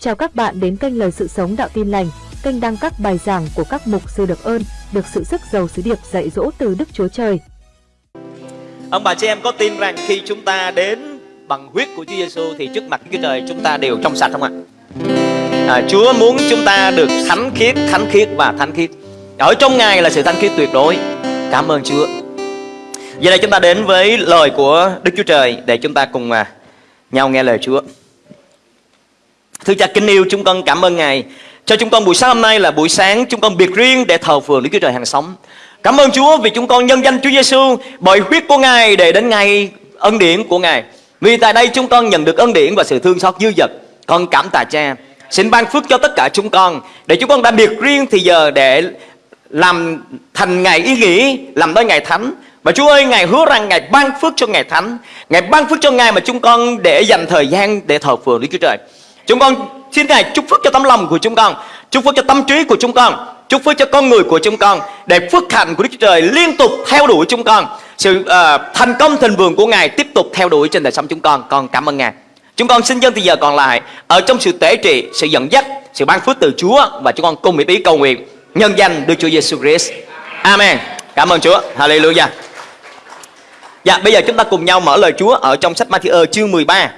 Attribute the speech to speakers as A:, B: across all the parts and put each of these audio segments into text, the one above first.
A: Chào các bạn đến kênh Lời Sự Sống Đạo Tin Lành, kênh đăng các bài giảng của các mục sư được ơn, được sự sức giàu sứ điệp dạy dỗ từ Đức Chúa Trời.
B: Ông bà chị em có tin rằng khi chúng ta đến bằng huyết của Chúa Giêsu thì trước mặt Chúa Trời chúng ta đều trong sạch không ạ? À, Chúa muốn chúng ta được thánh khiết, thánh khiết và thánh khiết. Ở trong Ngài là sự thánh khiết tuyệt đối. Cảm ơn Chúa. Giờ đây chúng ta đến với lời của Đức Chúa Trời để chúng ta cùng à, nhau nghe lời Chúa. Thưa cha kính yêu, chúng con cảm ơn Ngài cho chúng con buổi sáng hôm nay là buổi sáng chúng con biệt riêng để thờ phượng Đức Chúa Trời hàng sống. Cảm ơn Chúa vì chúng con nhân danh Chúa Giêsu bởi huyết của Ngài để đến ngày ân điển của Ngài. Vì tại đây chúng con nhận được ân điển và sự thương xót dư dật. Con cảm tạ cha. Xin ban phước cho tất cả chúng con để chúng con đã biệt riêng thì giờ để làm thành ngày ý nghĩ, làm tới ngày thánh. Và Chúa ơi, Ngài hứa rằng Ngài ban phước cho ngày thánh. Ngài ban phước cho Ngài mà chúng con để dành thời gian để thờ phượng Đức Chúa Trời. Chúng con xin Ngài chúc phước cho tấm lòng của chúng con, chúc phước cho tâm trí của chúng con, chúc phước cho con người của chúng con để phước hạnh của Đức Chúa Trời liên tục theo đuổi chúng con. Sự uh, thành công thịnh vượng của Ngài tiếp tục theo đuổi trên đời sống chúng con. Con cảm ơn Ngài. Chúng con xin dân từ giờ còn lại ở trong sự tế trị, sự dẫn dắt, sự ban phước từ Chúa và chúng con cùng ý cầu nguyện nhân danh Đức Chúa Giêsu Christ. Amen. Cảm ơn Chúa. Hallelujah. Dạ, bây giờ chúng ta cùng nhau mở lời Chúa ở trong sách Matthew ờ, chương 13.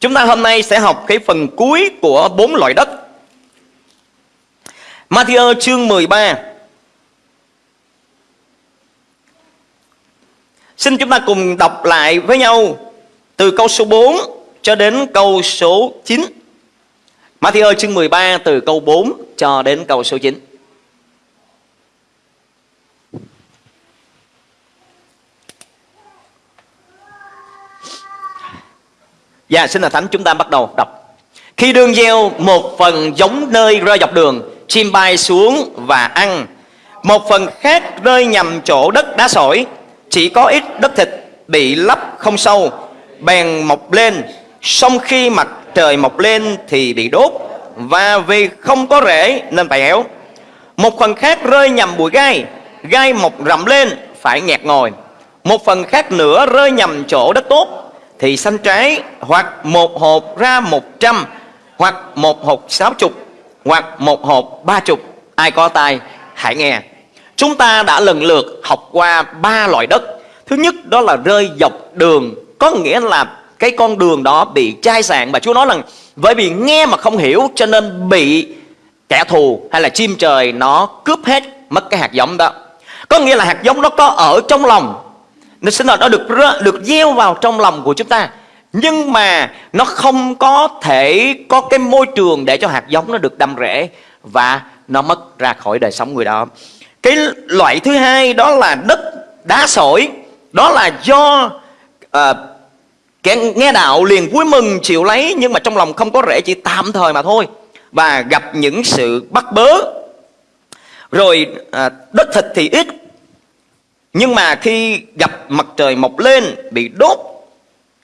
B: Chúng ta hôm nay sẽ học cái phần cuối của bốn loại đất. Matthew chương 13. Xin chúng ta cùng đọc lại với nhau từ câu số 4 cho đến câu số 9. Matthew chương 13 từ câu 4 cho đến câu số 9. Dạ xin là thánh, chúng ta bắt đầu đọc. Khi đương gieo một phần giống nơi rơi dọc đường, Chim bay xuống và ăn. Một phần khác rơi nhầm chỗ đất đá sỏi. Chỉ có ít đất thịt bị lấp không sâu, Bèn mọc lên. Xong khi mặt trời mọc lên thì bị đốt Và vì không có rễ nên phải éo Một phần khác rơi nhầm bụi gai Gai mọc rậm lên, phải nghẹt ngồi Một phần khác nữa rơi nhầm chỗ đất tốt thì xanh trái, hoặc một hộp ra một trăm, hoặc một hộp sáu chục, hoặc một hộp ba chục. Ai có tay hãy nghe. Chúng ta đã lần lượt học qua ba loại đất. Thứ nhất, đó là rơi dọc đường. Có nghĩa là cái con đường đó bị chai sạn, và Chúa nói rằng, bởi vì nghe mà không hiểu, cho nên bị kẻ thù hay là chim trời nó cướp hết, mất cái hạt giống đó. Có nghĩa là hạt giống nó có ở trong lòng nó xin lỗi nó được được gieo vào trong lòng của chúng ta. Nhưng mà nó không có thể có cái môi trường để cho hạt giống nó được đâm rễ và nó mất ra khỏi đời sống người đó. Cái loại thứ hai đó là đất đá sỏi. Đó là do ờ, uh, kẻ nghe đạo liền vui mừng chịu lấy nhưng mà trong lòng không có rễ chỉ tạm thời mà thôi. Và gặp những sự bắt bớ. Rồi à, đất thịt thì ít nhưng mà khi gặp mặt trời mọc lên bị đốt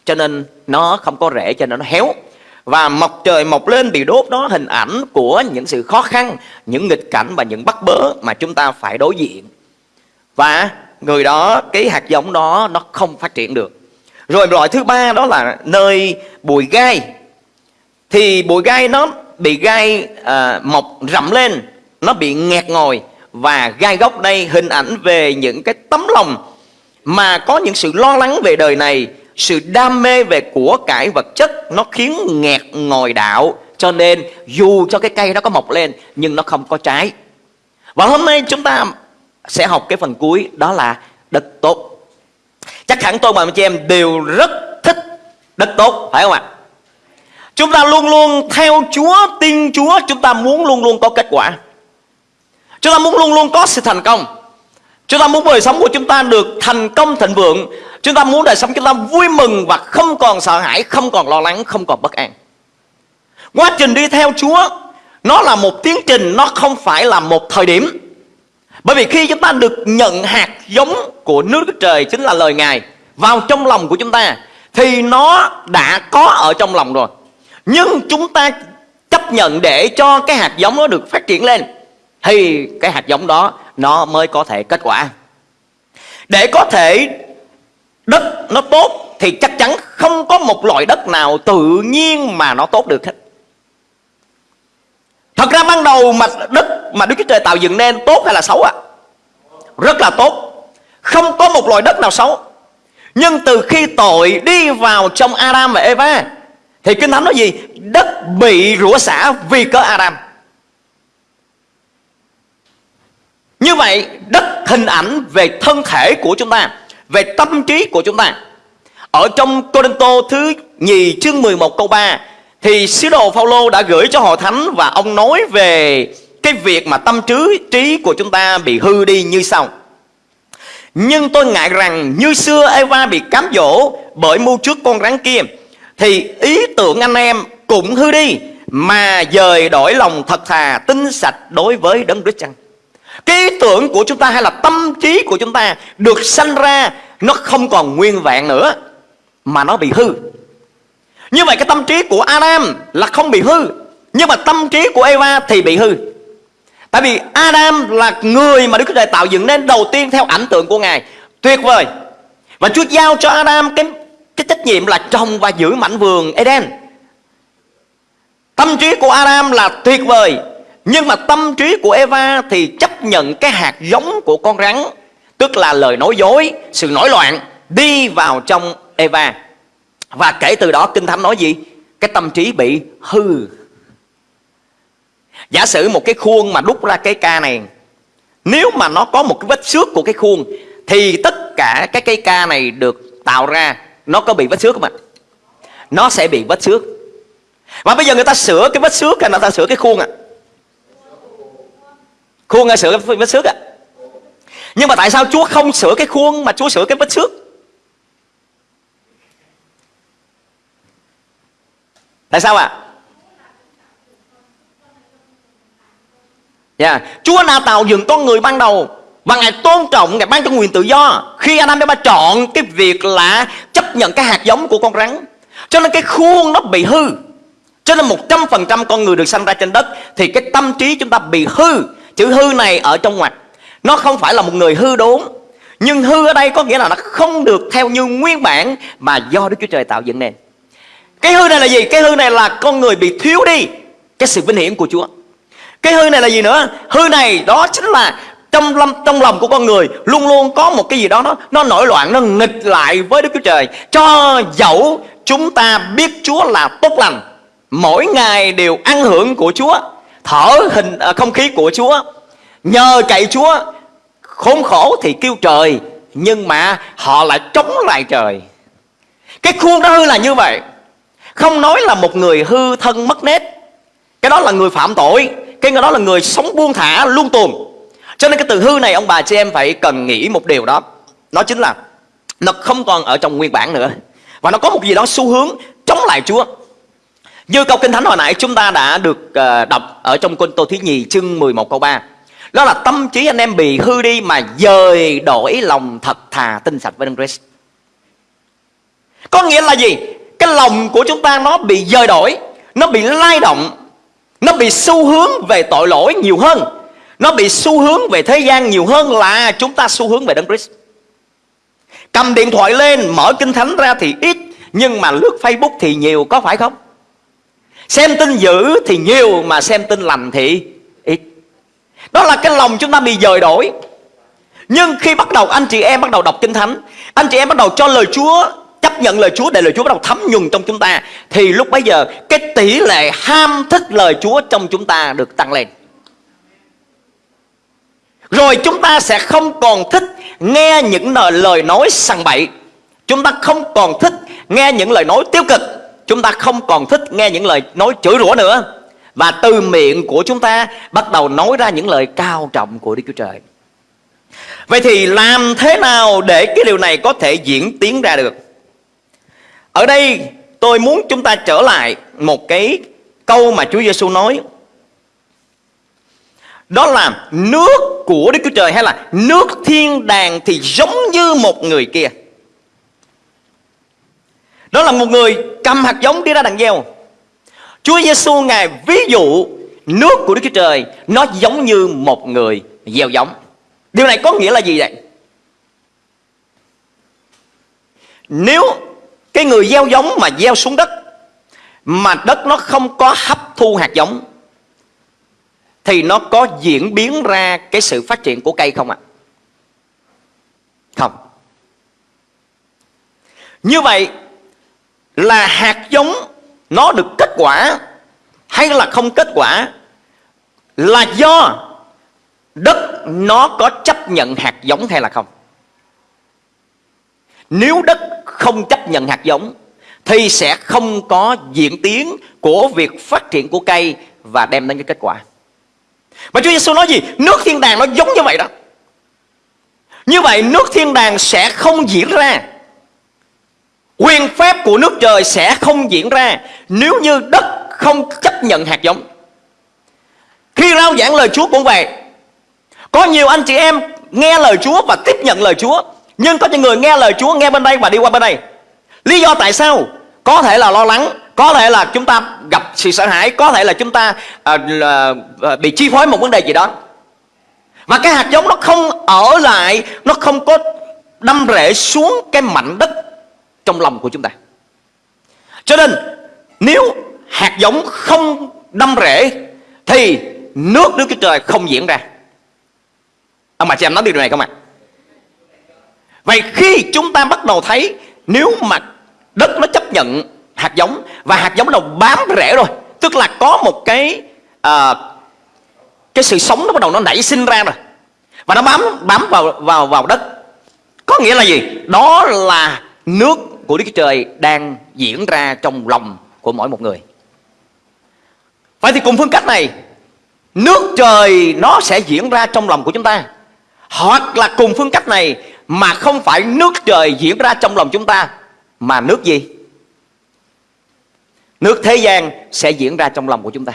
B: cho nên nó không có rễ cho nên nó héo. Và mọc trời mọc lên bị đốt đó hình ảnh của những sự khó khăn, những nghịch cảnh và những bắt bớ mà chúng ta phải đối diện. Và người đó, cái hạt giống đó nó không phát triển được. Rồi loại thứ ba đó là nơi bụi gai. Thì bụi gai nó bị gai à, mọc rậm lên, nó bị nghẹt ngồi và gai góc đây hình ảnh về những cái tấm lòng mà có những sự lo lắng về đời này, sự đam mê về của cải vật chất, nó khiến nghẹt ngồi đạo. Cho nên, dù cho cái cây nó có mọc lên, nhưng nó không có trái. Và hôm nay chúng ta sẽ học cái phần cuối, đó là đất tốt. Chắc hẳn tôi và anh chị em đều rất thích đất tốt, phải không ạ? Chúng ta luôn luôn theo chúa, tin chúa, chúng ta muốn luôn luôn có kết quả. Chúng ta muốn luôn luôn có sự thành công. Chúng ta muốn đời sống của chúng ta được thành công thịnh vượng. Chúng ta muốn đời sống chúng ta vui mừng và không còn sợ hãi Không còn lo lắng, không còn bất an. Quá trình đi theo Chúa Nó là một tiến trình, nó không phải là một thời điểm. Bởi vì khi chúng ta được nhận hạt giống của nước Đức Trời Chính là lời Ngài Vào trong lòng của chúng ta Thì nó đã có ở trong lòng rồi. Nhưng chúng ta chấp nhận để cho cái hạt giống nó được phát triển lên thì cái hạt giống đó, nó mới có thể kết quả để có thể đất nó tốt, thì chắc chắn không có một loại đất nào tự nhiên mà nó tốt được hết Thật ra ban đầu mà đất mà Đức Chúa Trời tạo dựng nên tốt hay là xấu ạ? À? Rất là tốt. Không có một loại đất nào xấu. Nhưng từ khi tội đi vào trong Adam và Eva, thì Kinh Thánh nói gì? Đất bị rủa xả vì cớ Adam. Như vậy, đất hình ảnh về thân thể của chúng ta, Về tâm trí của chúng ta. Ở trong Corinto thứ nhì chương 11 câu 3 Thì sứ đồ Phaolô đã gửi cho hội thánh Và ông nói về cái việc mà tâm trí trí của chúng ta bị hư đi như sau. Nhưng tôi ngại rằng như xưa Eva bị cám dỗ bởi mưu trước con rắn kia, Thì ý tưởng anh em cũng hư đi, Mà dời đổi lòng thật thà, tinh sạch đối với đấng Đức Chăng? Cái ý tưởng của chúng ta hay là tâm trí của chúng ta được sanh ra nó không còn nguyên vẹn nữa mà nó bị hư. Như vậy cái tâm trí của Adam là không bị hư, nhưng mà tâm trí của Eva thì bị hư. Tại vì Adam là người mà Đức Chúa Trời tạo dựng nên đầu tiên theo ảnh tượng của Ngài. Tuyệt vời. Và Chúa giao cho Adam cái cái trách nhiệm là trồng và giữ mảnh vườn Eden. Tâm trí của Adam là tuyệt vời nhưng mà tâm trí của Eva thì chấp nhận cái hạt giống của con rắn Tức là lời nói dối, sự nổi loạn Đi vào trong Eva Và kể từ đó Kinh Thánh nói gì? Cái tâm trí bị hư Giả sử một cái khuôn mà đúc ra cái ca này Nếu mà nó có một cái vết xước của cái khuôn Thì tất cả cái cây ca này được tạo ra Nó có bị vết xước không ạ? Nó sẽ bị vết xước Và bây giờ người ta sửa cái vết xước hay người ta sửa cái khuôn ạ? À? Khuôn hay sửa cái vết xước ạ à? Nhưng mà tại sao Chúa không sửa cái khuôn Mà Chúa sửa cái vết xước Tại sao ạ à? yeah. Chúa đã tạo dựng con người ban đầu Và Ngài tôn trọng, Ngài ban cho quyền tự do Khi Adam đã chọn cái việc là Chấp nhận cái hạt giống của con rắn, Cho nên cái khuôn nó bị hư Cho nên 100% con người được sanh ra trên đất Thì cái tâm trí chúng ta bị hư Chữ hư này ở trong ngoặc, Nó không phải là một người hư đốn Nhưng hư ở đây có nghĩa là nó không được theo như nguyên bản Mà do Đức Chúa Trời tạo dựng nên Cái hư này là gì? Cái hư này là con người bị thiếu đi Cái sự vinh hiển của Chúa Cái hư này là gì nữa? Hư này đó chính là trong lâm, trong lòng của con người luôn luôn có một cái gì đó, nó nó nổi loạn, nó nghịch lại với Đức Chúa Trời cho dẫu chúng ta biết Chúa là tốt lành, mỗi ngày đều ăn hưởng của Chúa thở hình à, không khí của Chúa. Nhờ cậy Chúa khốn khổ thì kêu trời nhưng mà họ lại chống lại trời. Cái khuôn đó hư là như vậy. Không nói là một người hư thân mất nết cái đó là người phạm tội. Cái người đó là người sống buông thả luôn tuồn cho nên cái từ hư này ông bà chị em phải cần nghĩ một điều đó. Nó chính là nó không còn ở trong nguyên bản nữa. Và nó có một gì đó xu hướng chống lại Chúa như câu Kinh Thánh hồi nãy chúng ta đã được ờ, đọc ở trong Côn Tô Thứ Nhì chương 11 câu 3 Đó là tâm trí anh em bị hư đi mà dời đổi lòng thật thà tinh sạch với Đấng Christ Có nghĩa là gì? Cái lòng của chúng ta nó bị dời đổi, Nó bị lay động, Nó bị xu hướng về tội lỗi nhiều hơn Nó bị xu hướng về thế gian nhiều hơn là chúng ta xu hướng về Đấng Christ Cầm điện thoại lên, mở kinh thánh ra thì ít, Nhưng mà lướt Facebook thì nhiều, có phải không? Xem tin dữ thì nhiều, mà xem tin lành thì ít. Đó là cái lòng chúng ta bị dời đổi. Nhưng khi bắt đầu anh chị em bắt đầu đọc Kinh Thánh, Anh chị em bắt đầu cho lời Chúa, Chấp nhận lời Chúa để lời Chúa bắt đầu thấm nhuần trong chúng ta, Thì lúc bấy giờ cái tỷ lệ ham thích lời Chúa trong chúng ta được tăng lên. Rồi chúng ta sẽ không còn thích nghe những lời nói sằng bậy. Chúng ta không còn thích nghe những lời nói tiêu cực chúng ta không còn thích nghe những lời nói chửi rủa nữa và từ miệng của chúng ta bắt đầu nói ra những lời cao trọng của Đức Chúa Trời. Vậy thì làm thế nào để cái điều này có thể diễn tiến ra được? Ở đây, tôi muốn chúng ta trở lại một cái câu mà Chúa Giêsu nói. Đó là nước của Đức Chúa Trời hay là nước thiên đàng thì giống như một người kia. Đó là một người cầm hạt giống đi ra đằng gieo Chúa Giêsu ngài ví dụ nước của Đức Chúa Trời, nó giống như một người gieo giống. Điều này có nghĩa là gì vậy? Nếu cái người gieo giống mà gieo xuống đất, mà đất nó không có hấp thu hạt giống, thì nó có diễn biến ra cái sự phát triển của cây không ạ? À? Không. Như vậy là hạt giống, nó được kết quả hay là không kết quả là do đất nó có chấp nhận hạt giống hay là không. Nếu đất không chấp nhận hạt giống thì sẽ không có diễn tiến của việc phát triển của cây và đem đến cái kết quả. Mà Chúa Giêsu nói gì? Nước thiên đàng nó giống như vậy đó. Như vậy nước thiên đàng sẽ không diễn ra. Quyền phép của nước trời sẽ không diễn ra nếu như đất không chấp nhận hạt giống. Khi rao giảng lời Chúa cũng vậy. Có nhiều anh chị em nghe lời Chúa và tiếp nhận lời Chúa. Nhưng có những người nghe lời Chúa nghe bên đây và đi qua bên đây. Lý do tại sao? Có thể là lo lắng, có thể là chúng ta gặp sự sợ hãi, có thể là chúng ta à, là, à, bị chi phối một vấn đề gì đó. Mà cái hạt giống nó không ở lại, nó không có đâm rễ xuống cái mảnh đất trong lòng của chúng ta. Cho nên nếu hạt giống không đâm rễ thì nước Đức Chúa Trời không diễn ra. Ông bà chị em nói điều này không ạ? Vậy khi chúng ta bắt đầu thấy nếu mà đất nó chấp nhận hạt giống và hạt giống nó bám rễ rồi, tức là có một cái à, cái sự sống nó bắt đầu nó nảy sinh ra rồi và nó bám bám vào vào vào đất có nghĩa là gì đó là nước của đức chúa trời đang diễn ra trong lòng của mỗi một người. Vậy thì cùng phương cách này, nước trời nó sẽ diễn ra trong lòng của chúng ta. Hoặc là cùng phương cách này mà không phải nước trời diễn ra trong lòng chúng ta, mà nước gì? Nước thế gian sẽ diễn ra trong lòng của chúng ta.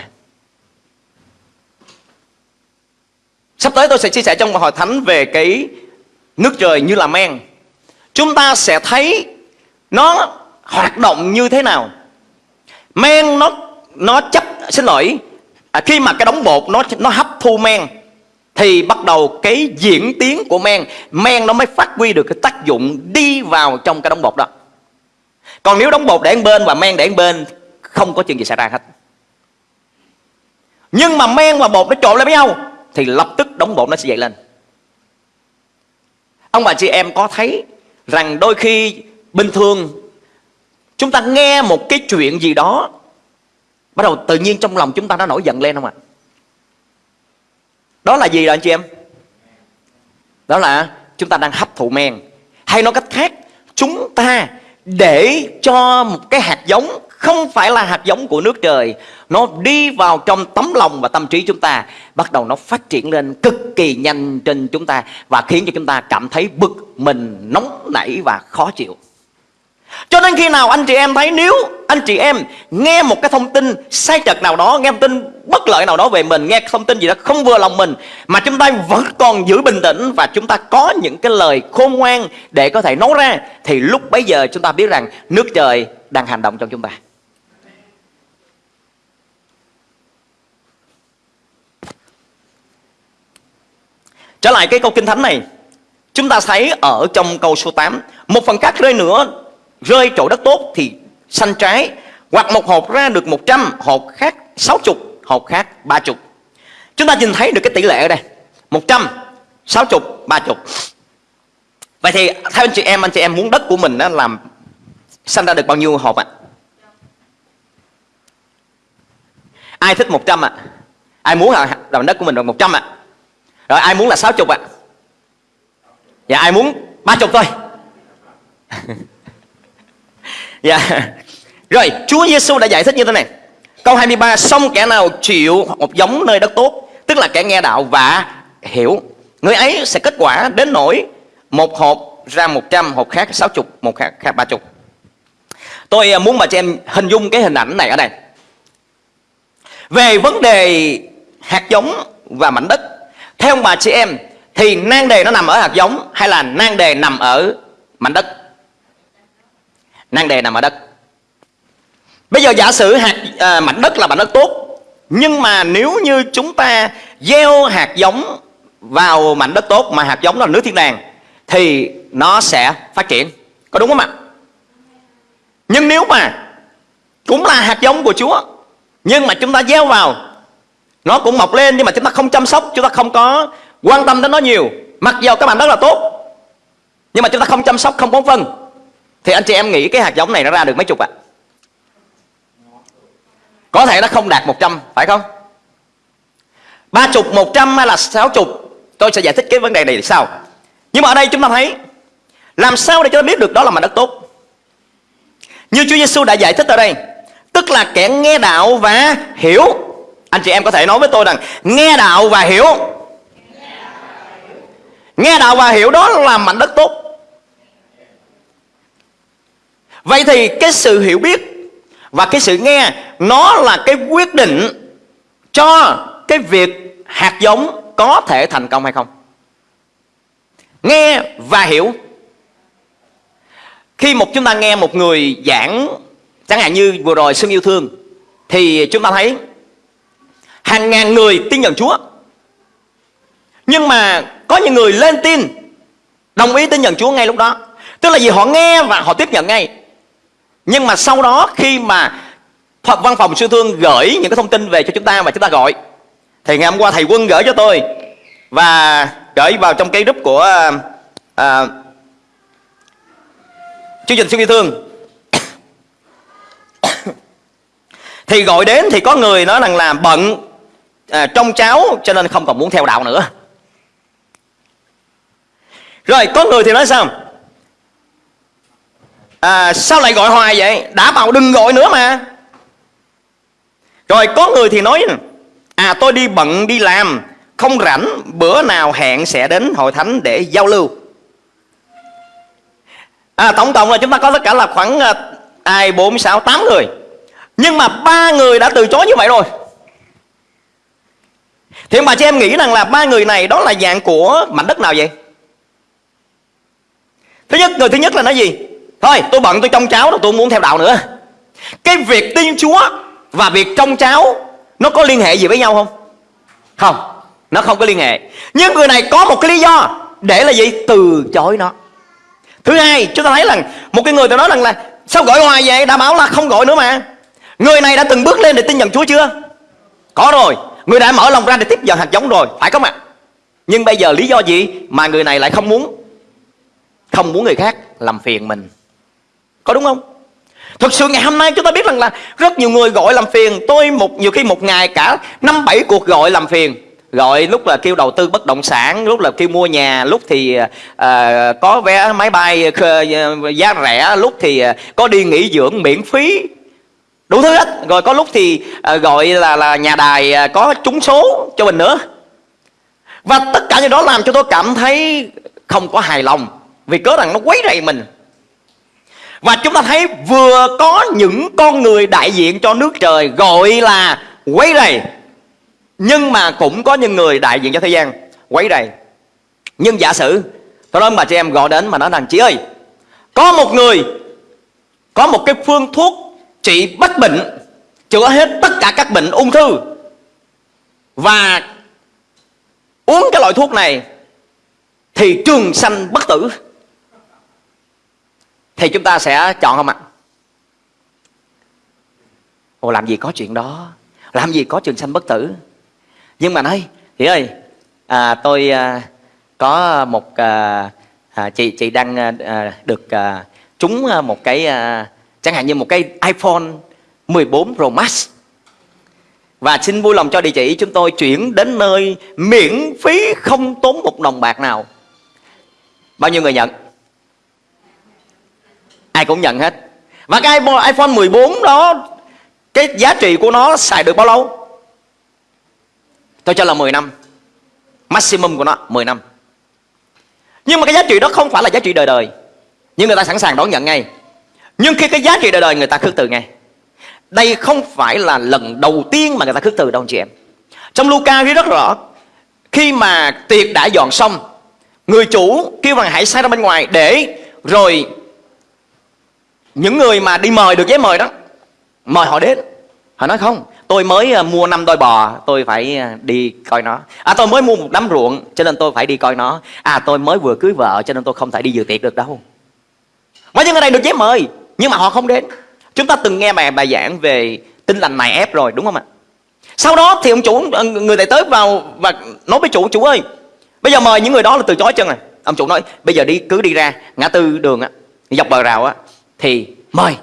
B: Sắp tới tôi sẽ chia sẻ trong hội thánh về cái nước trời như là men. Chúng ta sẽ thấy nó hoạt động như thế nào. Men nó nó chấp xin lỗi. À, khi mà cái đóng bột nó nó hấp thu men thì bắt đầu cái diễn tiến của men men nó mới phát huy được cái tác dụng đi vào trong cái đóng bột đó. Còn nếu đóng bột để bên và men để bên không có chuyện gì xảy ra hết. Nhưng mà men và bột nó trộn lại với nhau thì lập tức đóng bột nó sẽ dậy lên. Ông bà chị em có thấy rằng đôi khi bình thường, chúng ta nghe một cái chuyện gì đó, bắt đầu tự nhiên trong lòng chúng ta nó nổi giận lên không ạ? Đó là gì rồi anh chị em? Đó là chúng ta đang hấp thụ men. Hay nói cách khác, chúng ta để cho một cái hạt giống không phải là hạt giống của nước trời, nó đi vào trong tấm lòng và tâm trí chúng ta, bắt đầu nó phát triển lên cực kỳ nhanh trên chúng ta và khiến cho chúng ta cảm thấy bực mình, nóng nảy và khó chịu cho nên khi nào anh chị em thấy nếu anh chị em nghe một cái thông tin sai trật nào đó, nghe thông tin bất lợi nào đó về mình, nghe thông tin gì đó không vừa lòng mình mà chúng ta vẫn còn giữ bình tĩnh và chúng ta có những cái lời khôn ngoan để có thể nói ra thì lúc bấy giờ chúng ta biết rằng nước trời đang hành động trong chúng ta. Trở lại cái câu kinh thánh này Chúng ta thấy ở trong câu số 8 Một phần khác rơi nữa Rơi chỗ đất tốt thì xanh trái, Hoặc một hộp ra được 100 Hộp khác 60 Hộp khác 30 Chúng ta nhìn thấy được cái tỷ lệ ở đây 100 60 30 Vậy thì theo anh chị em, Anh chị em muốn đất của mình đó làm Sanh ra được bao nhiêu hộp ạ à? Ai thích 100 ạ à? Ai muốn làm đất của mình được 100 ạ à? Rồi, ai muốn là 60 ạ? À? Dạ ai muốn 30 thôi. dạ. Rồi Chúa Giêsu đã giải thích như thế này. Câu 23 Xong kẻ nào chịu một giống nơi đất tốt Tức là kẻ nghe đạo và hiểu Người ấy sẽ kết quả đến nỗi Một hộp ra 100 Hộp khác 60 Một khác, khác 30 Tôi à, muốn bà cho em hình dung cái hình ảnh này ở đây Về vấn đề hạt giống và mảnh đất theo bà chị em Thì nang đề nó nằm ở hạt giống Hay là nang đề nằm ở mảnh đất Nan đề nằm ở đất. Bây giờ giả sử hạt à, mảnh đất là mảnh đất tốt Nhưng mà nếu như chúng ta gieo hạt giống vào mảnh đất tốt Mà hạt giống là nước thiên đàng Thì nó sẽ phát triển. Có đúng không ạ? Nhưng nếu mà cũng là hạt giống của Chúa Nhưng mà chúng ta gieo vào nó cũng mọc lên nhưng mà chúng ta không chăm sóc chúng ta không có quan tâm đến nó nhiều mặc dù các bạn rất là tốt nhưng mà chúng ta không chăm sóc không bón phân thì anh chị em nghĩ cái hạt giống này nó ra được mấy chục ạ? À? có thể nó không đạt 100 phải không? Ba chục, một trăm hay là sáu chục? Tôi sẽ giải thích cái vấn đề này sau. Nhưng mà ở đây chúng ta thấy, làm sao để cho ta biết được đó là mảnh đất tốt? Như Chúa Giêsu đã giải thích ở đây, tức là kẻ nghe đạo và hiểu. Anh chị em có thể nói với tôi rằng, nghe đạo và hiểu. Nghe đạo và hiểu đó là mảnh đất tốt vậy thì cái sự hiểu biết và cái sự nghe, nó là cái quyết định cho cái việc hạt giống có thể thành công hay không. Nghe và hiểu. Khi một chúng ta nghe một người giảng, chẳng hạn như vừa rồi xuân yêu thương, thì chúng ta thấy hàng ngàn người tin nhận Chúa. Nhưng mà có những người lên tin, đồng ý tin nhận Chúa ngay lúc đó. Tức là gì họ nghe và họ tiếp nhận ngay nhưng mà sau đó khi mà văn phòng sư thương gửi những cái thông tin về cho chúng ta và chúng ta gọi thì ngày hôm qua thầy quân gửi cho tôi và gửi vào trong cái group của à, chương trình sư vi thương. Thì gọi đến thì có người nói rằng là bận à, trong cháu cho nên không còn muốn theo đạo nữa. Rồi có người thì nói sao? À, sao lại gọi hoài vậy? Đã bảo đừng gọi nữa mà. Rồi có người thì nói à tôi đi bận đi làm không rảnh bữa nào hẹn sẽ đến hội thánh để giao lưu. À, tổng cộng là chúng ta có tất cả là khoảng à, ai bốn sáu tám người. Nhưng mà ba người đã từ chối như vậy rồi. Thì ông bà chị em nghĩ rằng là ba người này đó là dạng của mảnh đất nào vậy? Thứ nhất người thứ nhất là nói gì? Thôi, tôi bận tôi trông cháu rồi tôi không muốn theo đạo nữa. Cái việc tin chúa và việc trông cháu, nó có liên hệ gì với nhau không? Không, nó không có liên hệ. Nhưng người này có một cái lý do để là gì? Từ chối nó. Thứ hai, chúng ta thấy là một cái người tôi nói rằng là, sao gọi hoài vậy? Đã bảo là không gọi nữa mà. Người này đã từng bước lên để tin nhận chúa chưa? Có rồi. Người đã mở lòng ra để tiếp nhận hạt giống rồi. Phải không ạ? Nhưng bây giờ lý do gì mà người này lại không muốn? Không muốn người khác làm phiền mình có đúng không? Thực sự ngày hôm nay chúng ta biết rằng là rất nhiều người gọi làm phiền. Tôi một nhiều khi một ngày cả năm bảy cuộc gọi làm phiền. Gọi lúc là kêu đầu tư bất động sản Lúc là kêu mua nhà Lúc thì uh, có vé máy bay giá rẻ Lúc thì uh, có đi nghỉ dưỡng miễn phí. Đủ thứ hết. Rồi có lúc thì uh, gọi là là nhà đài uh, có trúng số cho mình nữa. Và tất cả những đó làm cho tôi cảm thấy không có hài lòng. Vì cớ rằng nó quấy rầy mình và chúng ta thấy vừa có những con người đại diện cho nước trời gọi là quấy rầy. Nhưng mà cũng có những người đại diện cho thế gian quấy rầy. Nhưng giả sử, Tôi nói bà chị em gọi đến mà nói rằng, Chị ơi, Có một người, Có một cái phương thuốc trị bách bệnh, Chữa hết tất cả các bệnh ung thư. Và Uống cái loại thuốc này Thì trường sanh bất tử thì chúng ta sẽ chọn không ạ? Ồ làm gì có chuyện đó? Làm gì có trường sanh bất tử? Nhưng mà nói thì ơi à, tôi à, có một à, à, chị chị đang à, à được à, trúng à, một cái à, chẳng hạn như một cái iPhone 14 Pro Max. Và xin vui lòng cho địa chỉ chúng tôi chuyển đến nơi miễn phí không tốn một đồng bạc nào. Bao nhiêu người nhận? Ai cũng nhận hết. Và cái iPhone 14 đó, cái giá trị của nó xài được bao lâu? Tôi cho là 10 năm. Maximum của nó 10 năm. Nhưng mà cái giá trị đó không phải là giá trị đời đời. Nhưng người ta sẵn sàng đón nhận ngay. Nhưng khi cái giá trị đời đời người ta khước từ ngay, đây không phải là lần đầu tiên mà người ta khước từ đâu chị em. Trong Luca ghi rất rõ, khi mà tiệc đã dọn xong, người chủ kêu rằng hãy sai ra bên ngoài để rồi những người mà đi mời được giấy mời đó, mời họ đến. Họ nói, không, tôi mới ờ, mua năm đôi bò, tôi phải ờ, đi coi nó. À tôi mới mua một đám ruộng, cho nên tôi phải đi coi nó. À tôi mới vừa cưới vợ, cho nên tôi không thể đi dự tiệc được đâu. Mấy những người này được giấy mời, nhưng mà họ không đến. Chúng ta từng nghe bài bài giảng về tinh lành này ép rồi, đúng không ạ? Sau đó thì ông chủ ờ, người tài tới vào và nói với chủ chủ ơi, bây giờ mời những người đó là từ chối chân này? Ông chủ nói, bây giờ đi, cứ đi ra, ngã tư đường á, dọc bờ rào á thì mời.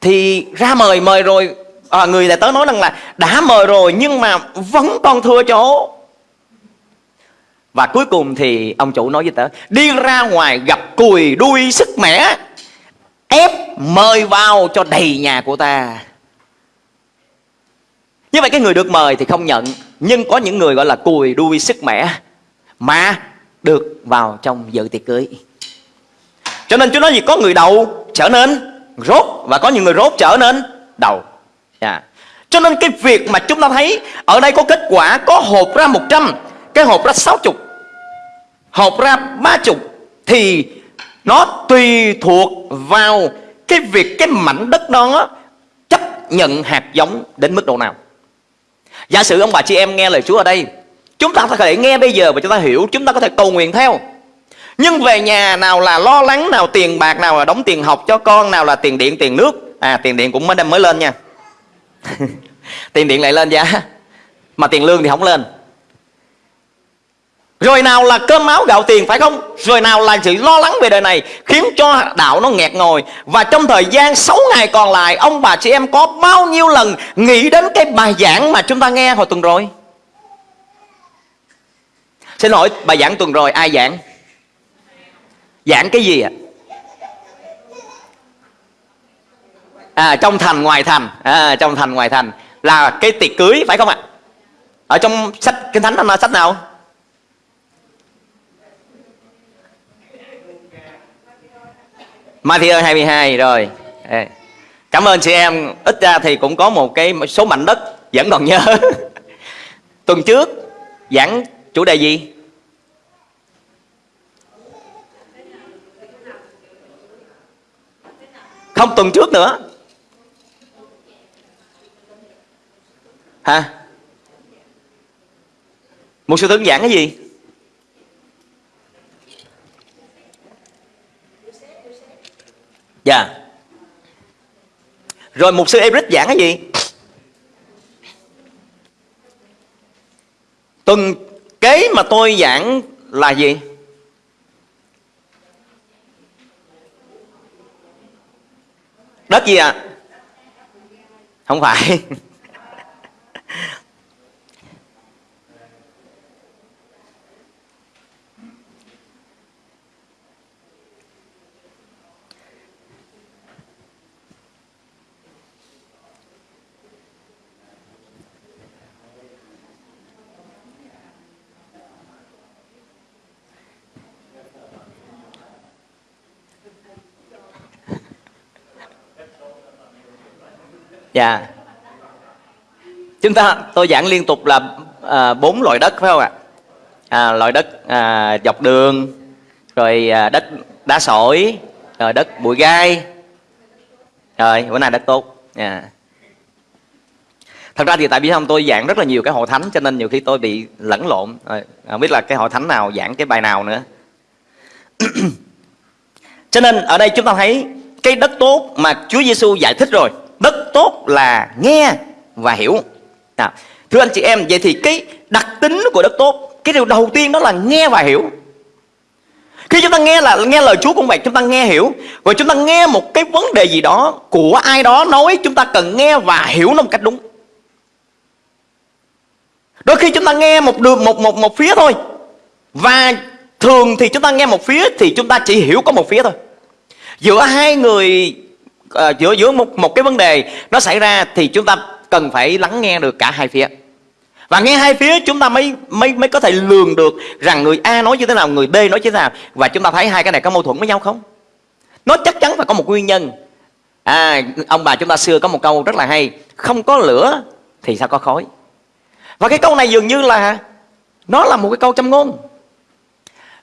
B: Thì ra mời mời rồi. À, người lại tới nói rằng là đã mời rồi nhưng mà vẫn còn thừa chỗ. Và cuối cùng thì ông chủ nói với tớ đi ra ngoài gặp cùi đuôi sức mẻ ép mời vào cho đầy nhà của ta. Như vậy cái người được mời thì không nhận nhưng có những người gọi là cùi đuôi sức mẻ mà được vào trong dự tiệc cưới cho nên Chúa nói gì? Có người đầu trở nên rốt và có những người rốt trở nên đầu. Yeah. Cho nên cái việc mà chúng ta thấy ở đây có kết quả, có hộp ra 100 cái hộp ra 60 hộp ra 30 thì nó tùy thuộc vào cái việc, cái mảnh đất đó chấp nhận hạt giống đến mức độ nào. Giả sử ông bà chị em nghe lời Chúa ở đây, chúng ta có thể nghe bây giờ và chúng ta hiểu, chúng ta có thể cầu nguyện theo nhưng về nhà nào là lo lắng, nào tiền bạc, nào là đóng tiền học cho con, nào là tiền điện, tiền nước. À tiền điện cũng mới mới lên nha. Tiền điện lại lên giá, mà tiền lương thì không lên. Rồi nào là cơm áo gạo tiền, phải không? Rồi nào là sự lo lắng về đời này Khiến cho đạo nó nghẹt ngồi Và trong thời gian 6 ngày còn lại, Ông bà chị em có bao nhiêu lần Nghĩ đến cái bài giảng mà chúng ta nghe hồi tuần rồi? Xin lỗi, bài giảng tuần rồi, ai giảng? Giảng cái gì ạ? À? trong thành ngoài thành. À, Trong thành ngoài thành. Là cái tiệc cưới phải không ạ? Ở trong sách Kinh Thánh là sách nào? Matthew 22 rồi. Cảm ơn chị em. Ít ra thì cũng có một cái số mảnh đất Vẫn còn nhớ. Tuần trước giảng chủ đề gì? Không tuần trước nữa. Hả? Một sư tướng giảng cái gì? Dạ. Rồi một sư Eric giảng cái gì? Tuần kế mà tôi giảng là gì? Đất gì ạ à? Không phải Dạ. Chúng ta tôi giảng liên tục là à, bốn loại đất phải không ạ? À, Loại đất à, dọc đường Rồi à, đất đá sỏi Rồi đất bụi gai. Rồi bữa nay đất tốt. Yeah. Thật ra thì tại vì không tôi giảng rất là nhiều cái hội thánh Cho nên nhiều khi tôi bị lẫn lộn. Rồi, Không biết là cái hội thánh nào giảng cái bài nào nữa. Cho nên ở đây chúng ta thấy Cái đất tốt mà Chúa Giêsu giải thích rồi. Đất tốt là nghe và hiểu. À, Thưa anh chị em Vậy thì cái đặc tính của đất tốt Cái điều đầu tiên đó là nghe và hiểu. Khi chúng ta nghe là nghe lời Chúa cũng vậy Chúng ta nghe hiểu. Và chúng ta nghe một cái vấn đề gì đó Của ai đó nói Chúng ta cần nghe và hiểu nó một cách đúng. Đôi khi chúng ta nghe một đường một một một phía thôi. Và thường thì chúng ta nghe một phía Thì chúng ta chỉ hiểu có một phía thôi. Giữa hai người uh, giữa giữa một một cái vấn đề nó xảy ra thì chúng ta cần phải lắng nghe được cả hai phía và nghe hai phía chúng ta mới mới mới có thể lường được rằng người A nói như thế nào, người B nói như thế nào và chúng ta thấy hai cái này có mâu thuẫn với nhau không? Nó chắc chắn phải có một nguyên nhân. À, ông bà chúng ta xưa có một câu rất là hay, không có lửa thì sao có khói. Và cái câu này dường như là nó là một cái câu châm ngôn.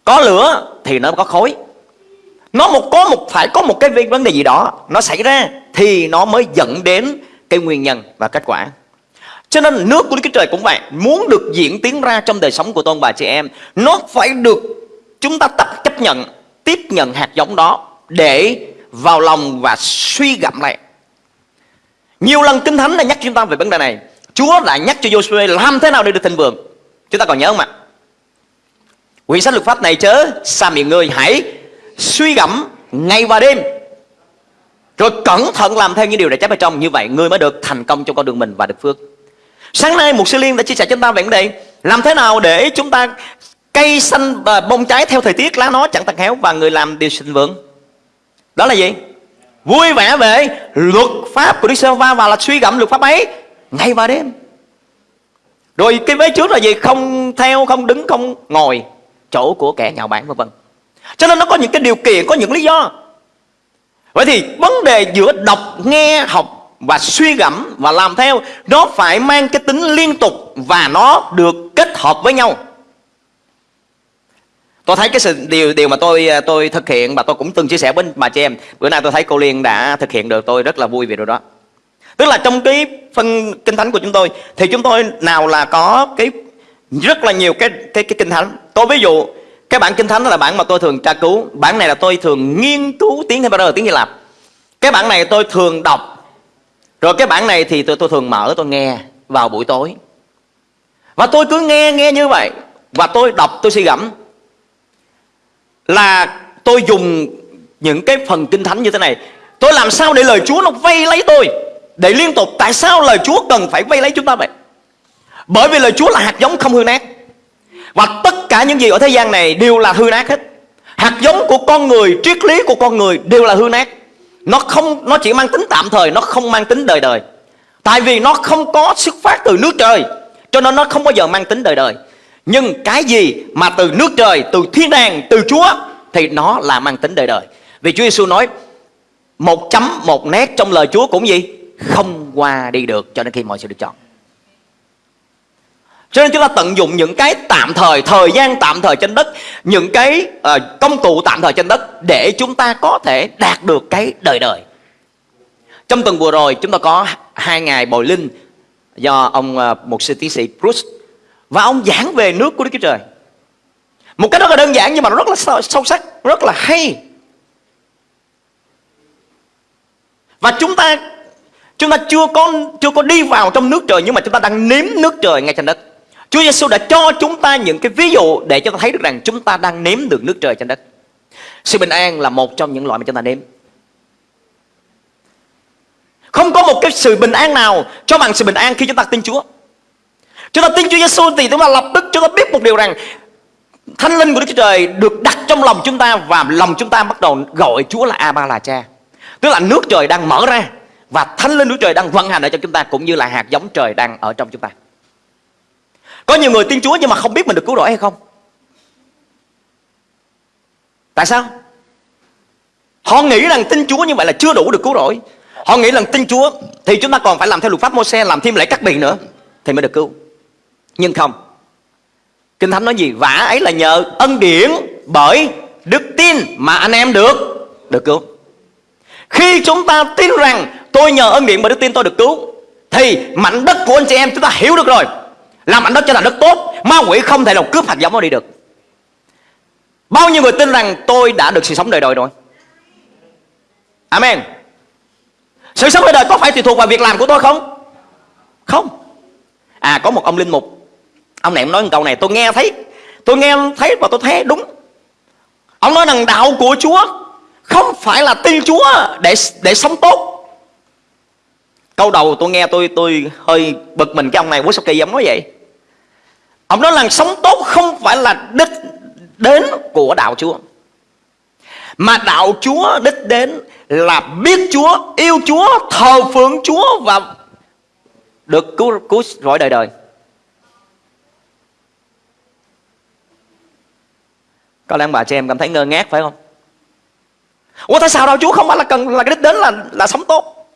B: Có lửa thì nó có khói nó một, có một, phải có một cái vấn đề gì đó nó xảy ra thì nó mới dẫn đến cái nguyên nhân và kết quả. Cho nên nước của Đức Chúa Trời cũng vậy, Muốn được diễn tiến ra trong đời sống của tôn bà chị em, Nó phải được chúng ta tập chấp nhận, Tiếp nhận hạt giống đó Để vào lòng và suy gẫm lại. Nhiều lần Kinh Thánh đã nhắc chúng ta về vấn đề này. Chúa đã nhắc cho Joshua làm thế nào để được thịnh vượng. Chúng ta còn nhớ không ạ? Quyển sách luật pháp này chớ Xa miệng người hãy suy gẫm ngày và đêm. Rồi cẩn thận làm theo những điều đã trái ở trong. Như vậy, người mới được thành công trong con đường mình và được phước. Sáng nay một sư liên đã chia sẻ cho chúng ta về vấn đề, Làm thế nào để chúng ta cây xanh và bông trái theo thời tiết, lá nó chẳng tàn héo và người làm điều sinh vượng. Đó là gì? Vui vẻ về luật pháp của Đức giê va và là suy gẫm luật pháp ấy ngày và đêm. Rồi cái vế trước là gì? Không theo, không đứng, không ngồi chỗ của kẻ nhạo báng vân vân cho nên nó có những cái điều kiện, có những lý do. Vậy thì vấn đề giữa đọc, nghe, học và suy gẫm và làm theo, nó phải mang cái tính liên tục và nó được kết hợp với nhau. Tôi thấy cái sự, điều điều mà tôi tôi thực hiện và tôi cũng từng chia sẻ với bà chị em. Bữa nay tôi thấy cô liên đã thực hiện được, tôi rất là vui về điều đó. Tức là trong cái phân kinh thánh của chúng tôi, thì chúng tôi nào là có cái rất là nhiều cái cái cái kinh thánh. Tôi ví dụ cái bản kinh thánh là bản mà tôi thường tra cứu. Bản này là tôi thường nghiên cứu tiếng Hebrew, tiếng Hy Lạp. Cái bản này tôi thường đọc. Rồi cái bản này thì tôi tôi thường mở, tôi nghe vào buổi tối. Và tôi cứ nghe nghe như vậy. Và tôi đọc, tôi suy gẫm là tôi dùng những cái phần kinh thánh như thế này. Tôi làm sao để lời Chúa nó vây lấy tôi? Để liên tục, tại sao lời Chúa cần phải vây lấy chúng ta vậy? Bởi vì lời Chúa là hạt giống không hư nát và tất cả những gì ở thế gian này đều là hư nát hết hạt giống của con người triết lý của con người đều là hư nát nó không nó chỉ mang tính tạm thời nó không mang tính đời đời tại vì nó không có xuất phát từ nước trời cho nên nó không bao giờ mang tính đời đời nhưng cái gì mà từ nước trời, từ thiên đàng, từ Chúa thì nó là mang tính đời đời. Vì Chúa Giêsu nói một chấm một nét trong lời Chúa cũng gì? Không qua đi được cho đến khi mọi sự được chọn. Cho nên chúng ta tận dụng những cái tạm thời, thời gian tạm thời trên đất, những cái uh, công cụ tạm thời trên đất để chúng ta có thể đạt được cái đời đời. Trong tuần vừa rồi chúng ta có hai ngày bồi linh do ông ờ, uh, một sư tiến sĩ Bruce và ông giảng về nước của Đức Chúa Trời. Một cái rất là đơn giản nhưng mà nó rất là sâu sắc Rất là hay. Và chúng ta Chúng ta chưa có chưa có đi vào trong nước trời Nhưng mà chúng ta đang nếm nước trời ngay trên đất. Chúa Giêsu đã cho chúng ta những cái ví dụ Để cho ta thấy được rằng chúng ta đang nếm được nước trời trên đất Sự bình an là một trong những loại mà chúng ta nếm Không có một cái sự bình an nào Cho bằng sự bình an khi chúng ta tin Chúa Chúng ta tin Chúa Giêsu thì chúng ta lập tức chúng ta biết một điều rằng Thánh linh của Đức Chúa Trời được đặt trong lòng chúng ta và lòng chúng ta bắt đầu gọi Chúa là A Ba là Cha. Tức là nước trời đang mở ra và Thánh linh Đức Trời đang vận hành ở trong chúng ta cũng như là hạt giống trời đang ở trong chúng ta. Có nhiều người tin Chúa nhưng mà không biết mình được cứu rỗi hay không? Tại sao? Họ nghĩ rằng tin Chúa như vậy là chưa đủ được cứu rỗi. Họ nghĩ rằng tin Chúa thì chúng ta còn phải làm theo luật pháp Mô-xe làm thêm lễ cắt biển nữa thì mới được cứu. Nhưng không Kinh Thánh nói gì? Vả ấy là nhờ ân điển bởi đức tin mà anh em được được cứu. Khi chúng ta tin rằng tôi nhờ ân điển bởi đức tin tôi được cứu, thì mảnh đất của anh chị em chúng ta hiểu được rồi. Làm mảnh đất cho là đất tốt, ma quỷ không thể nào cướp hạt giống nó đi được. Bao nhiêu người tin rằng tôi đã được sự sống đời đời rồi? Amen. Sự sống đời đời có phải tùy thuộc vào việc làm của tôi không? Không. À có một ông linh mục Ông này ông nói một câu này tôi nghe thấy Tôi nghe thấy và tôi thấy đúng Ông nói rằng đạo của Chúa Không phải là tin Chúa để để sống tốt Câu đầu tôi nghe tôi tôi hơi bực mình cái ông này quá sao kỳ ông nói vậy Ông nói là sống tốt không phải là đích đến của đạo Chúa Mà đạo Chúa đích đến là biết Chúa, yêu Chúa, thờ phượng Chúa và được cứu cứu rỗi đời đời. Có lẽ bà chị em cảm thấy ngơ ngác phải không? Ủa tại sao đạo Chúa không phải là cần là cái đích đến là là sống tốt?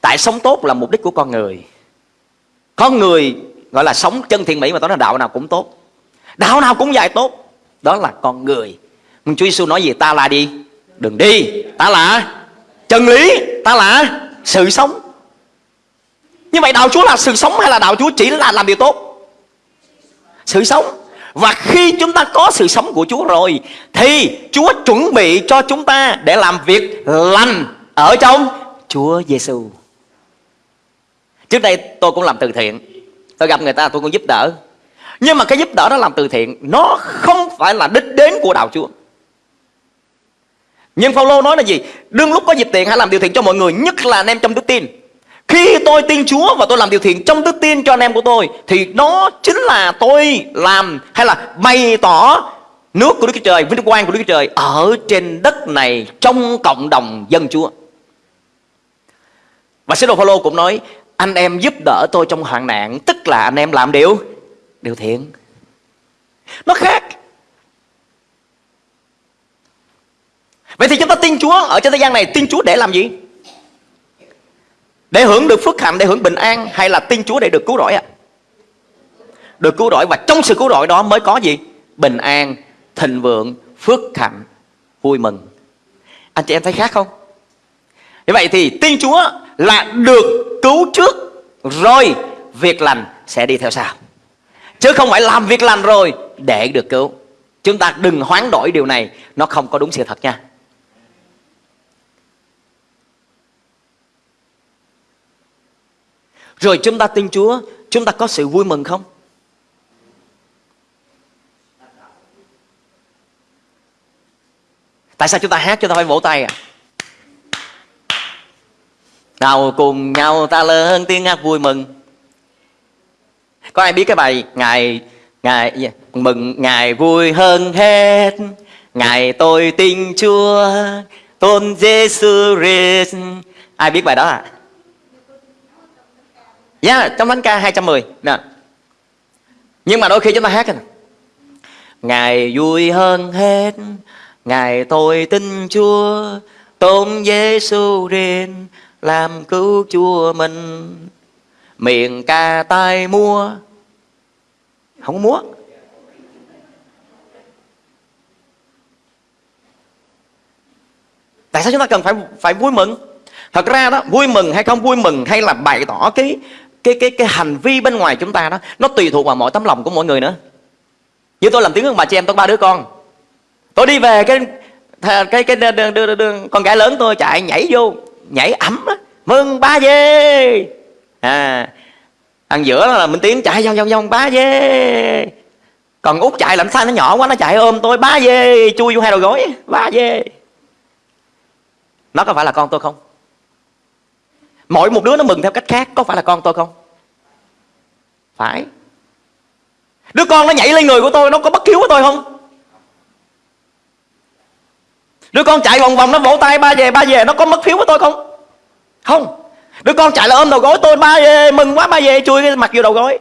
B: Tại sống tốt là mục đích của con người. Con người gọi là sống chân thiện mỹ mà nói là đạo nào cũng tốt. Đạo nào cũng dạy tốt. Đó là con người. Nhưng Chúa Giêsu nói gì? Ta là đi, đừng đi. Ta là chân lý, ta là sự sống. Như vậy đạo Chúa là sự sống hay là đạo Chúa chỉ là làm điều tốt? Sự sống. Và khi chúng ta có sự sống của Chúa rồi Thì Chúa chuẩn bị cho chúng ta để làm việc lành ở trong Chúa Giêsu. Trước đây tôi cũng làm từ thiện Tôi gặp người ta tôi cũng giúp đỡ. Nhưng mà cái giúp đỡ đó làm từ thiện Nó không phải là đích đến của đạo Chúa. Nhưng Phaolô nói là gì? Đương lúc có dịp tiện hãy làm điều thiện cho mọi người Nhất là anh em trong đức tin. Khi tôi tin Chúa và tôi làm điều thiện trong đức tin cho anh em của tôi Thì nó chính là tôi làm Hay là bày tỏ nước của Đức Chúa Trời, vinh quang của Đức Chúa Trời ở trên đất này trong cộng đồng dân Chúa. Và sứ đồ Phaolô cũng nói anh em giúp đỡ tôi trong hoạn nạn tức là anh em làm điều điều thiện. Nó khác. Vậy thì chúng ta tin Chúa ở trên thế gian này tin Chúa để làm gì? Để hưởng được phước hạnh, để hưởng bình an hay là tin Chúa để được cứu rỗi ạ? À? Được cứu rỗi và trong sự cứu rỗi đó mới có gì? Bình an, thịnh vượng, phước hạnh, vui mừng. Anh chị em thấy khác không? Như vậy thì tin Chúa là được cứu trước rồi việc lành sẽ đi theo sau. Chứ không phải làm việc lành rồi để được cứu. Chúng ta đừng hoán đổi điều này, nó không có đúng sự thật nha. Rồi chúng ta tin Chúa, chúng ta có sự vui mừng không? Tại sao chúng ta hát chúng ta phải vỗ tay à? Nào cùng nhau ta lớn tiếng hát vui mừng. Có ai biết cái bài ngày ngày dạ, mừng ngày vui hơn hết. Ngày tôi tin Chúa Tôn Giêsu Christ. Ai biết bài đó à? Yeah, dạ, trong thánh ca 210 nè. Dạ. Nhưng mà đôi khi chúng ta hát Ngày vui hơn hết. Ngày tôi tin Chúa Tôn Giêsu riêng làm cứu Chúa mình. Miệng ca tai mua Không có múa. Tại sao chúng ta cần phải phải vui mừng? Thật ra đó, vui mừng hay không vui mừng hay là bày tỏ cái cái cái cái hành vi bên ngoài chúng ta đó, nó tùy thuộc vào mọi tấm lòng của mỗi người nữa. Như tôi làm tiếng ông bà chị em tôi ba đứa con. Tôi đi về cái cái cái, cái đường, đường, đường, con gái lớn tôi chạy nhảy vô nhảy ẩm đó mừng ba dê à ăn giữa là mình tiến chạy vòng vòng vòng, ba dê còn út chạy làm sao nó nhỏ quá, nó chạy ôm tôi, ba dê chui vô hai đầu gối, ba dê nó có phải là con tôi không? Mỗi một đứa nó mừng theo cách khác, có phải là con tôi không? Phải. Đứa con nó nhảy lên người của tôi, nó có bất hiếu của tôi không? Đứa con chạy vòng vòng, nó vỗ tay, ba về ba về, Nó có mất phiếu với tôi không? Không. Đứa con chạy là ôm đầu gối tôi, ba về, Mừng quá, ba về chui cái mặt vô đầu gối.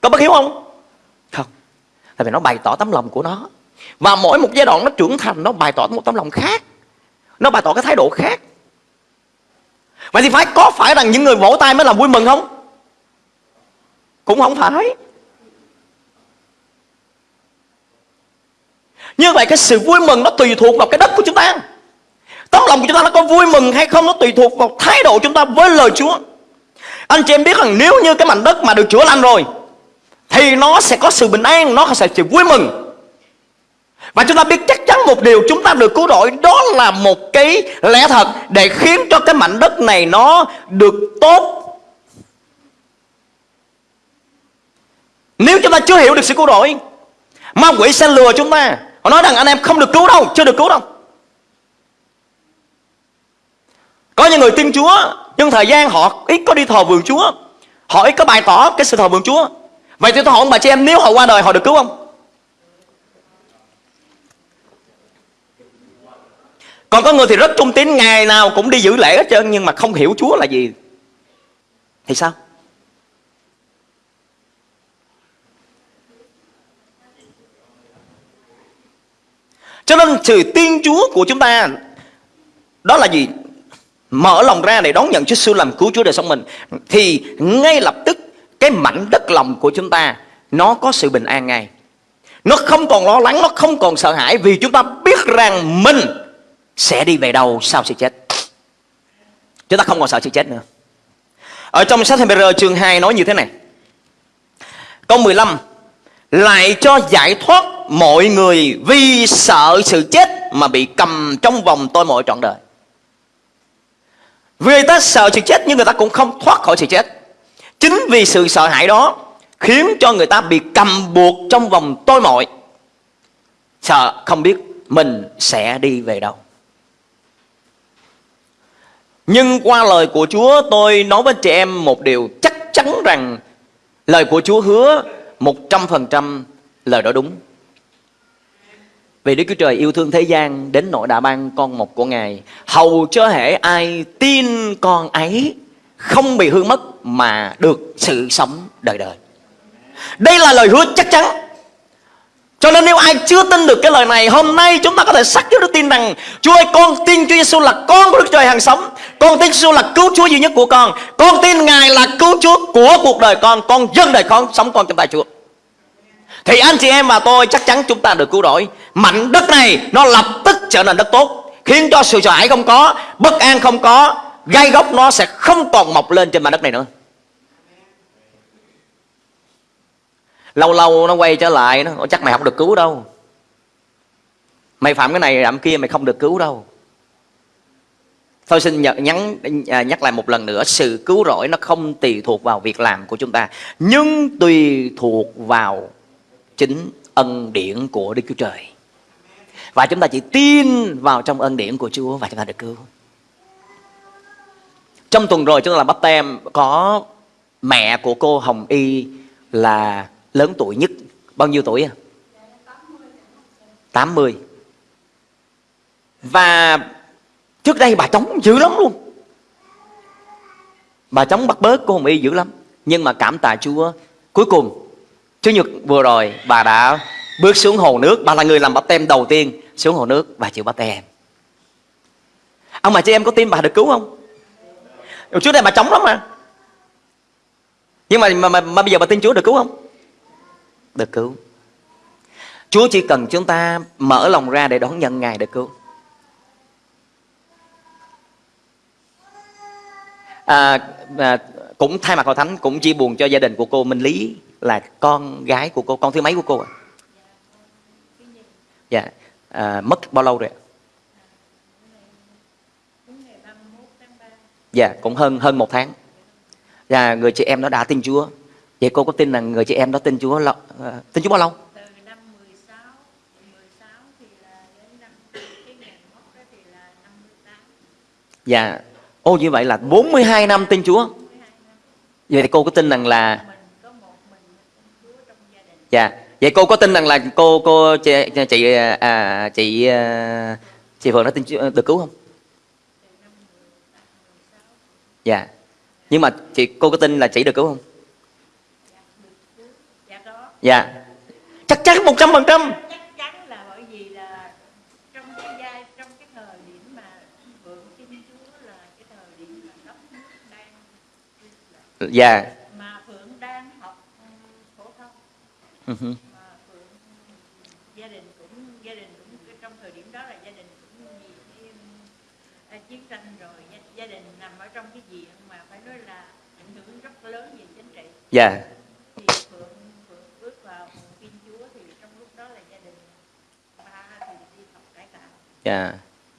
B: Có bất hiếu không? Không. Tại vì nó bày tỏ tấm lòng của nó. Và mỗi một giai đoạn nó trưởng thành, Nó bày tỏ một tấm lòng khác. Nó bày tỏ cái thái độ khác. Vậy thì phải, có phải rằng những người vỗ tay mới làm vui mừng không? Cũng không phải. Như vậy cái sự vui mừng nó tùy thuộc vào cái đất của chúng ta. Tấm lòng của chúng ta nó có vui mừng hay không Nó tùy thuộc vào thái độ chúng ta với lời Chúa. Anh chị em biết rằng nếu như cái mảnh đất mà được chữa lành rồi, Thì nó sẽ có sự bình an, Nó sẽ sự vui mừng. Và chúng ta biết chắc chắn một điều chúng ta được cứu rỗi, Đó là một cái lẽ thật Để khiến cho cái mảnh đất này nó được tốt. Nếu chúng ta chưa hiểu được sự cứu rỗi, Ma quỷ sẽ lừa chúng ta. Họ nói rằng anh em không được cứu đâu, Chưa được cứu đâu. Có những người tin Chúa, Nhưng thời gian họ ít có đi thờ vườn Chúa. Họ ít có bày tỏ cái sự thờ vườn Chúa. Vậy thì tôi hỏi ông bà chị em, Nếu họ qua đời, họ được cứu không? Còn có người thì rất trung tín, Ngày nào cũng đi giữ lễ hết trơn, Nhưng mà không hiểu Chúa là gì. Thì sao? Cho nên sự tin Chúa của chúng ta Đó là gì? Mở lòng ra để đón nhận Chúa sư làm cứu Chúa đời sống mình. Thì ngay lập tức, Cái mảnh đất lòng của chúng ta, Nó có sự bình an ngay. Nó không còn lo lắng, Nó không còn sợ hãi Vì chúng ta biết rằng mình Sẽ đi về đâu sau sự chết. Chúng ta không còn sợ sự chết nữa. Ở trong sách Hebrew chương 2 nói như thế này. Câu 15 lại cho giải thoát mọi người vì sợ sự chết mà bị cầm trong vòng tôi mọi trọn đời. Vì người ta sợ sự chết nhưng người ta cũng không thoát khỏi sự chết. chính vì sự sợ hãi đó khiến cho người ta bị cầm buộc trong vòng tôi mọi sợ không biết mình sẽ đi về đâu nhưng qua lời của Chúa, tôi nói với chị em một điều chắc chắn rằng lời của Chúa hứa một trăm phần trăm lời đó đúng. Vì Đức Chúa Trời yêu thương thế gian đến nỗi đã ban con một của Ngài. Hầu cho hệ ai tin con ấy không bị hư mất mà được sự sống đời đời. Đây là lời hứa chắc chắn. Cho nên nếu ai chưa tin được cái lời này, Hôm nay chúng ta có thể xác với đức tin rằng Chúa ơi, con tin Chúa Giêsu là con của Đức Trời hàng sống. Con tin Giêsu là cứu Chúa duy nhất của con. Con tin Ngài là cứu Chúa của cuộc đời con. Con dâng đời con, sống con trong tay Chúa. Thì anh chị em và tôi chắc chắn chúng ta được cứu rỗi. Mảnh đất này nó lập tức trở nên đất tốt, Khiến cho sự sợ hãi không có, Bất an không có, Gai gốc nó sẽ không còn mọc lên trên mảnh đất này nữa. Lâu lâu nó quay trở lại, nó chắc mày không được cứu đâu. Mày phạm cái này làm kia mày không được cứu đâu. Tôi xin nhắn à, nhắc lại một lần nữa, Sự cứu rỗi nó không tùy thuộc vào việc làm của chúng ta, Nhưng tùy thuộc vào chính ân điển của Đức Chúa Trời. Và chúng ta chỉ tin vào trong ân điển của Chúa và chúng ta được cứu. Trong tuần rồi chúng ta làm bắp tem, Có mẹ của cô Hồng Y là lớn tuổi nhất. Bao nhiêu tuổi à 80 và trước đây bà chống dữ lắm luôn. Bà chống bắt bớt cô Hồng Y dữ lắm. Nhưng mà cảm tạ Chúa, cuối cùng Chủ nhật vừa rồi bà đã bước xuống hồ nước. Bà là người làm bắp tem đầu tiên xuống hồ nước và chịu bắp tem ông mà chị em có tin bà được cứu không? Trước đây bà chống lắm mà. Nhưng mà mà, mà, mà bây giờ bà tin Chúa được cứu không? Được cứu. Chúa chỉ cần chúng ta mở lòng ra để đón nhận Ngài được cứu. À, à, cũng thay mặt hội thánh cũng chia buồn cho gia đình của cô Minh Lý là con gái của cô con thứ mấy của cô ạ dạ à, mất bao lâu rồi ạ dạ cũng hơn hơn một tháng và người chị em nó đã tin Chúa Vậy cô có tin là người chị em đó tin Chúa lâu, uh, tin Chúa bao lâu?
C: Từ năm 16, 16 thì là đến năm cái ngày mất đó thì là năm 18.
B: Dạ. Ô như vậy là 42 năm tin Chúa.
C: 12 năm.
B: Vậy thì cô có tin rằng là
C: Mình có một mình Chúa trong
B: dạ. Vậy cô có tin rằng là cô cô chị chị à, à, chị à, chị Phượng đã tin Chúa, được cứu không? Dạ. Nhưng mà chị cô có tin là chị được cứu không?
C: dạ
B: Chắc chắn
C: một trăm phần trăm?
B: Dạ
C: Ừ
B: hứ.
C: mà Phượng gia đình cũng gia đình cũng trong thời điểm đó là gia đình cũng vì cái um, chiến tranh rồi gia, gia đình nằm ở trong cái diện mà phải nói là ảnh hưởng rất lớn về chính trị
B: Dạ.
C: thì Phượng Phượng bước vào tin Chúa thì trong lúc đó là gia đình ba thì đi học cải tạo
B: Dạ.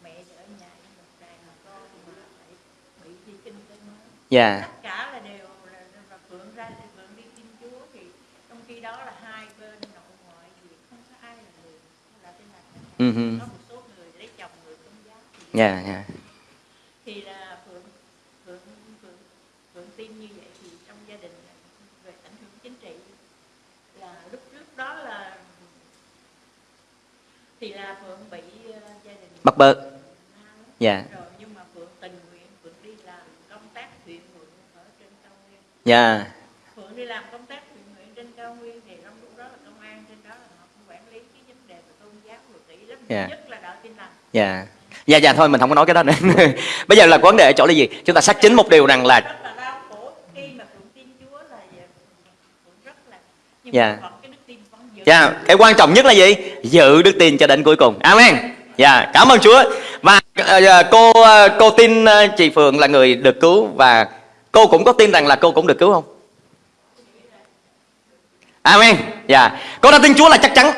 C: mẹ thì ở nhà với một đàn con mà phải bị đi kinh tế mới
B: Dạ.
C: tất cả là đều là, là Phượng ra thì Phượng đi tin Chúa thì trong khi đó là hai bên nội ngoại thì không có ai là người là tên là
B: Ừ
C: có một số người lấy chồng người công giáo
B: Dạ, dạ.
C: thì là Phượng Phượng Phượng Phượng tin như vậy thì trong gia đình về ảnh hưởng chính trị là lúc trước đó là thì là Phượng bị ờ, gia đình
B: Bắt bớ. Dạ.
C: rồi nhưng mà Phượng tình nguyện Phượng đi làm công tác thiện nguyện ở trên cao nguyên
B: Dạ.
C: Phượng đi làm công tác thiện nguyện trên cao nguyên thì trong lúc đó là công an trên đó là họ cũng quản lý cái vấn đề về tôn giáo lắm
B: Dạ.
C: nhất là đạo tin lành
B: Dạ. Dạ dạ thôi mình không có nói cái đó nữa. Bây giờ là vấn đề ở chỗ là gì? Chúng ta xác chính một điều rằng là
C: rất là đau khổ khi mà Phượng tin Chúa là Phượng rất là nhưng
B: Dạ. Dạ, cái quan trọng nhất là gì? Giữ đức tin cho đến cuối cùng. Amen. Dạ, cảm ơn Chúa. Và ờ, cô ờ, cô tin ờ, chị Phượng là người được cứu và cô cũng có tin rằng là cô cũng được cứu không? Amen. Dạ. Cô đã tin Chúa là chắc chắn.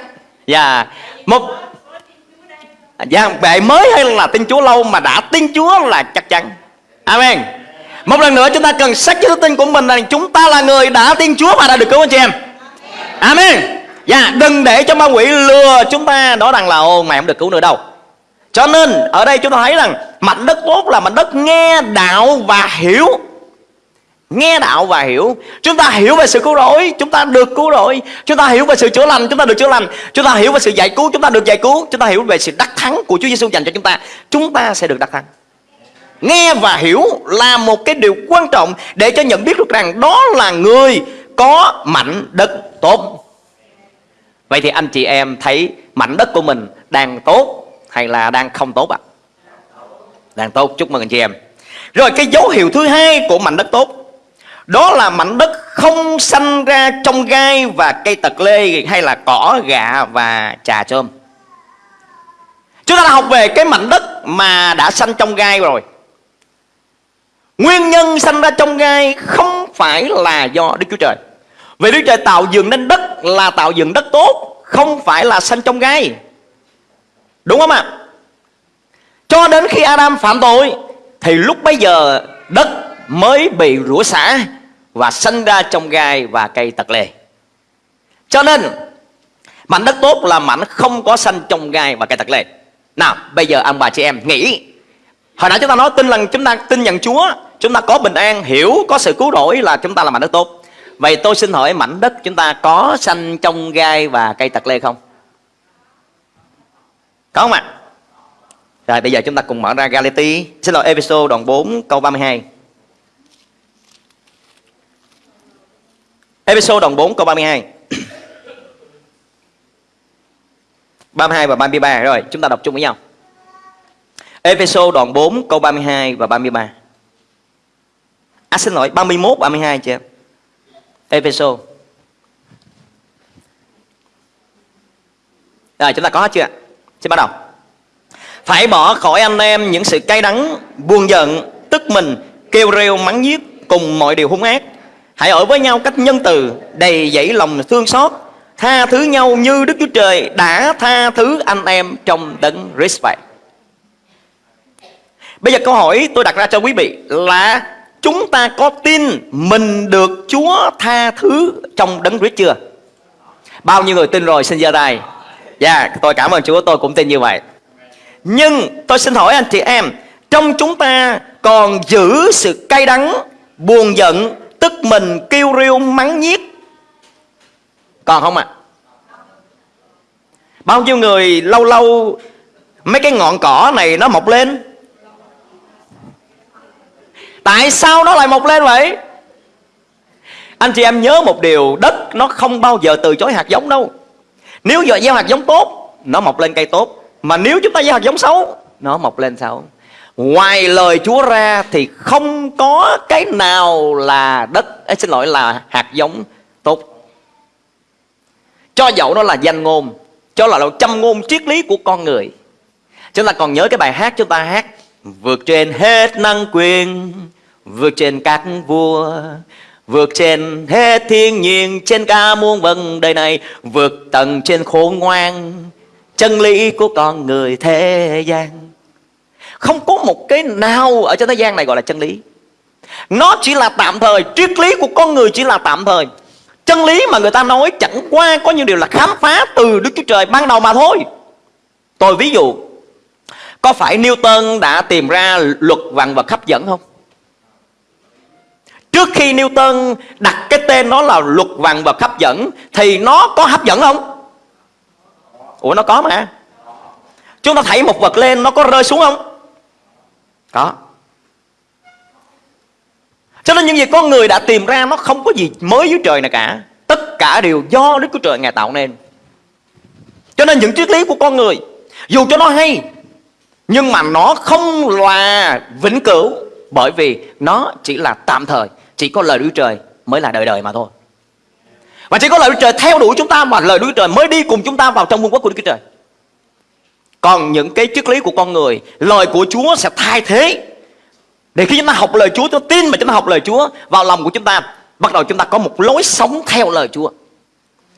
B: Dạ. Một
C: có tin Chúa đây
B: Dạ, bệ mới hay là tin Chúa lâu mà đã tin Chúa là chắc chắn. Amen. Một lần nữa chúng ta cần xác chứng tin của mình là chúng ta là người đã tin Chúa và đã được cứu anh chị em. Amen. Dạ, đừng để cho ma quỷ lừa chúng ta nói rằng là ô mày không được cứu nữa đâu. Cho nên ở đây chúng ta thấy rằng mảnh đất tốt là mảnh đất nghe đạo và hiểu nghe đạo và hiểu. Chúng ta hiểu về sự cứu rỗi, chúng ta được cứu rỗi. Chúng ta hiểu về sự chữa lành, chúng ta được chữa lành. Chúng ta hiểu về sự giải cứu, chúng ta được giải cứu. Chúng ta hiểu về sự đắc thắng của Chúa Giêsu dành cho chúng ta. Chúng ta sẽ được đắc thắng. Nghe và hiểu là một cái điều quan trọng để cho nhận biết được rằng đó là người có mảnh đất tốt. Vậy thì anh chị em thấy mảnh đất của mình đang tốt hay là đang không tốt ạ? À? đang tốt. Chúc mừng anh chị em. Rồi, cái dấu hiệu thứ hai của mảnh đất tốt đó là mảnh đất không sanh ra trong gai và cây tật lê hay là cỏ gạ và trà trôm. Chúng ta đã học về cái mảnh đất mà đã sanh trong gai rồi. Nguyên nhân sanh ra trong gai không phải là do Đức Chúa Trời. Vì Đức Trời tạo dựng nên đất là tạo dựng đất tốt, không phải là sanh trong gai. Đúng không ạ? Cho đến khi Adam phạm tội thì lúc bấy giờ đất mới bị rủa xả và sinh ra trong gai và cây tật lê. Cho nên mảnh đất tốt là mảnh không có sanh trong gai và cây tật lê. Nào, bây giờ ông bà chị em nghĩ Hồi nãy chúng ta nói tin lần chúng ta tin nhận Chúa Chúng ta có bình an, hiểu, có sự cứu rỗi là chúng ta là mảnh đất tốt Vậy tôi xin hỏi mảnh đất chúng ta có sanh trong gai và cây tật lê không? Có không ạ? À? Rồi bây giờ chúng ta cùng mở ra Galati Xin lỗi episode đoạn 4 câu 32 Episode đồng 4 câu 32 32 và 33 Rồi, chúng ta đọc chung với nhau. Episode đoạn 4 câu 32 và 33 À xin lỗi 31 32 chị em. Episode. Rồi, chúng ta có hết chưa Xin bắt đầu. Phải bỏ khỏi anh em những sự cay đắng, Buồn giận, Tức mình, Kêu rêu, mắng nhiếc Cùng mọi điều hung ác. Hãy ở với nhau cách nhân từ, đầy dẫy lòng thương xót, tha thứ nhau như Đức Chúa Trời đã tha thứ anh em trong đấng Christ vậy. Bây giờ câu hỏi tôi đặt ra cho quý vị là chúng ta có tin mình được Chúa tha thứ trong đấng Christ chưa? Bao nhiêu người tin rồi xin giơ tay. Dạ, yeah, tôi cảm ơn Chúa, tôi cũng tin như vậy. Nhưng tôi xin hỏi anh chị em, trong chúng ta còn giữ sự cay đắng, buồn giận, tức mình kêu riêu mắng nhiếc. Còn không ạ? À? bao nhiêu người lâu lâu mấy cái ngọn cỏ này nó mọc lên? Tại sao nó lại mọc lên vậy? Anh chị em nhớ một điều, đất nó không bao giờ từ chối hạt giống đâu. Nếu giờ gieo hạt giống tốt, nó mọc lên cây tốt. Mà nếu chúng ta gieo hạt giống xấu, nó mọc lên xấu. Ngoài lời Chúa ra thì không có cái nào là đất. Ấy, Xin lỗi là hạt giống tốt. Cho dẫu nó là danh ngôn Cho là trăm ngôn triết lý của con người. Chúng ta còn nhớ cái bài hát chúng ta hát Vượt trên hết năng quyền Vượt trên các vua Vượt trên hết thiên nhiên Trên ca muôn vần đời này Vượt tầng trên khổ ngoan Chân lý của con người thế gian không có một cái nào ở trên thế gian này gọi là chân lý Nó chỉ là tạm thời, Triết lý của con người chỉ là tạm thời Chân lý mà người ta nói chẳng qua Có những điều là khám phá từ Đức Chúa Trời ban đầu mà thôi Tôi ví dụ, Có phải Newton đã tìm ra luật vạn vật hấp dẫn không? Trước khi Newton đặt cái tên nó là luật vạn vật hấp dẫn, Thì nó có hấp dẫn không? Ủa, nó có mà Chúng ta thấy một vật lên nó có rơi xuống không? Có. Cho nên những gì con người đã tìm ra Nó không có gì mới dưới trời này cả. Tất cả đều do Đức Chúa Trời Ngài tạo nên. Cho nên những triết lý của con người, Dù cho nó hay, Nhưng mà nó không là vĩnh cửu, Bởi vì nó chỉ là tạm thời, Chỉ có lời Đức Trời mới là đời đời mà thôi. Và chỉ có lời Đức Trời theo đuổi chúng ta mà lời Đức Trời mới đi cùng chúng ta vào trong vương quốc của Đức Chúa Trời còn những cái triết lý của con người, Lời của Chúa sẽ thay thế Để khi chúng ta học lời Chúa, Chúng ta tin mà chúng ta học lời Chúa, Vào lòng của chúng ta, Bắt đầu chúng ta có một lối sống theo lời Chúa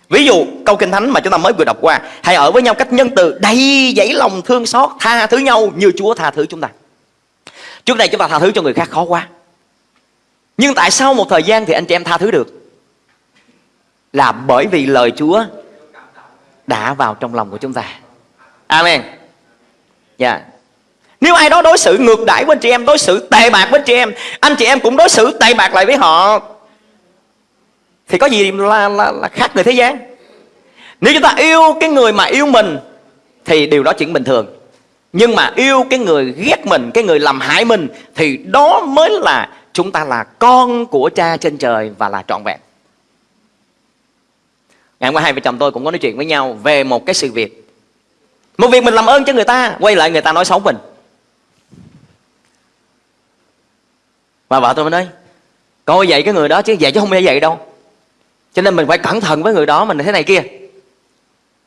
B: Ví dụ, câu kinh thánh mà chúng ta mới vừa đọc qua, Hãy ở với nhau cách nhân từ đầy dẫy lòng thương xót, Tha thứ nhau như Chúa tha thứ chúng ta Trước đây chúng ta tha thứ cho người khác khó quá Nhưng tại sao một thời gian thì anh chị em tha thứ được? Là bởi vì lời Chúa đã vào trong lòng của chúng ta. Amen. Dạ. Yeah. Nếu ai đó đối xử ngược đãi với anh chị em, đối xử tệ bạc với anh chị em, anh chị em cũng đối xử tệ bạc lại với họ thì có gì là, là, là khác người thế gian. Nếu chúng ta yêu cái người mà yêu mình thì điều đó chuyện bình thường. Nhưng mà yêu cái người ghét mình, cái người làm hại mình thì đó mới là chúng ta là con của cha trên trời và là trọn vẹn. Ngày hôm qua hai vợ chồng tôi cũng có nói chuyện với nhau về một cái sự việc. Một việc mình làm ơn cho người ta, quay lại người ta nói xấu mình. Và vợ tôi mới nói, coi vậy cái người đó chứ vậy chứ không phải vậy đâu. Cho nên mình phải cẩn thận với người đó mình thế này kia.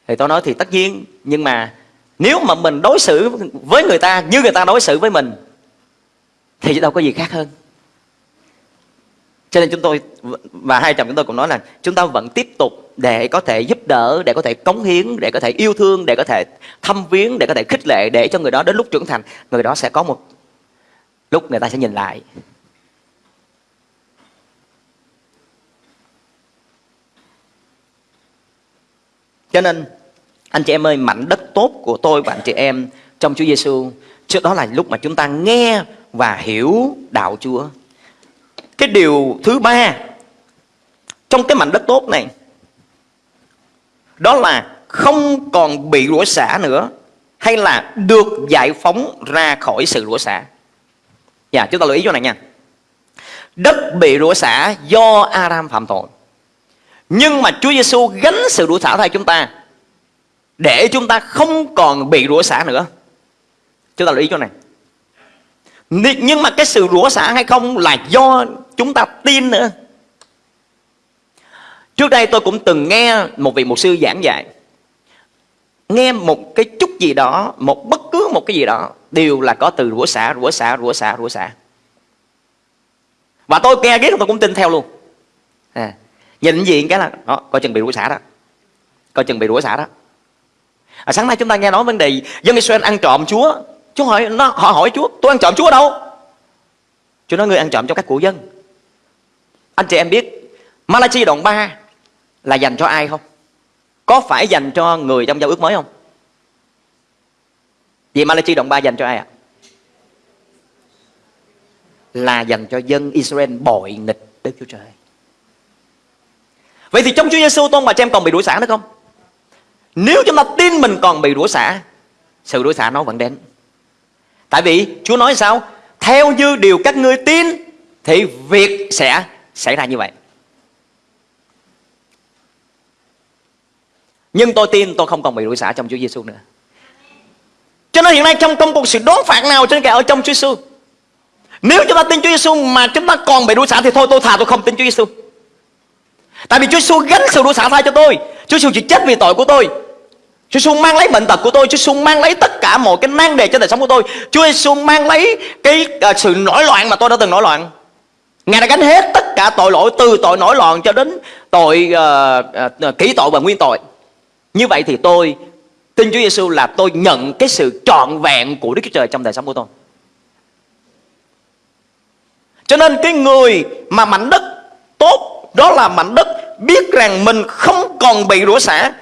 B: Thì tôi nói thì tất nhiên, nhưng mà nếu mà mình đối xử với người ta như người ta đối xử với mình thì đâu có gì khác hơn. Cho nên chúng tôi và hai chồng chúng tôi cũng nói là chúng ta vẫn tiếp tục để có thể giúp đỡ, để có thể cống hiến, để có thể yêu thương, để có thể thăm viếng, để có thể khích lệ để cho người đó đến lúc trưởng thành, người đó sẽ có một lúc người ta sẽ nhìn lại. Cho nên anh chị em ơi, mảnh đất tốt của tôi và anh chị em trong Chúa Giêsu, trước đó là lúc mà chúng ta nghe và hiểu đạo Chúa. Cái điều thứ ba trong cái mảnh đất tốt này đó là không còn bị rủa xả nữa hay là được giải phóng ra khỏi sự rủa xả. Dạ, chúng ta lưu ý chỗ này nha. Đất bị rủa xả do Adam phạm tội. Nhưng mà Chúa Giêsu gánh sự rủa xả thay chúng ta để chúng ta không còn bị rủa xả nữa. Chúng ta lưu ý chỗ này. Nhưng mà cái sự rủa xả hay không là do chúng ta tin nữa. Trước đây tôi cũng từng nghe một vị mục sư giảng dạy. Nghe một cái chút gì đó, một bất cứ một cái gì đó đều là có từ rủa xả, rủa xả, rủa xả, rủa xả. Và tôi nghe ghét tôi cũng tin theo luôn. À, nhìn gì cái là đó, coi chừng bị rủa xả đó. Coi chừng bị rủa xả đó. À, sáng nay chúng ta nghe nói vấn đề dân Israel ăn trộm Chúa. Chúa hỏi nó họ hỏi Chúa, tôi ăn trộm Chúa đâu? Chúa nói người ăn trộm cho các cụ dân. Anh chị em biết Malachi đoạn 3 là dành cho ai không? Có phải dành cho người trong giao ước mới không? Vậy Malachi đoạn 3 dành cho ai ạ? Là dành cho dân Israel bội nghịch Đức Chúa Trời. Vậy thì trong Chúa Giêsu tôn bà chị em còn bị đuổi xả nữa không? Nếu chúng ta tin mình còn bị đuổi xả, Sự đuổi xả nó vẫn đến Tại vì Chúa nói sao Theo như điều các ngươi tin, Thì việc sẽ xảy ra như vậy Nhưng tôi tin tôi không còn bị đuổi xả trong Chúa Giêsu nữa. Cho nên hiện nay trong công cuộc sự đón phạt nào trên kẻ ở trong Chúa Giêsu Nếu chúng ta tin Chúa Giêsu mà chúng ta còn bị đuổi xả Thì thôi tôi thà tôi không tin Chúa Giêsu Tại vì Chúa Giêsu gánh sự đuổi xả thay cho tôi. Chúa Giêsu chỉ chết vì tội của tôi. Chúa Giêsu mang lấy bệnh tật của tôi. Chúa Giêsu mang lấy tất cả mọi cái nan đề trên đời sống của tôi. Chúa Giêsu mang lấy cái uh, sự nổi loạn mà tôi đã từng nổi loạn. Ngài đã gánh hết tất cả tội lỗi Từ tội nổi loạn cho đến tội uh, uh, kỹ tội và nguyên tội. Như vậy thì tôi tin Chúa Giêsu là tôi nhận cái sự trọn vẹn của Đức Chúa Trời trong đời sống của tôi Cho nên cái người mà mảnh đất tốt Đó là mảnh đất biết rằng mình không còn bị rủa xả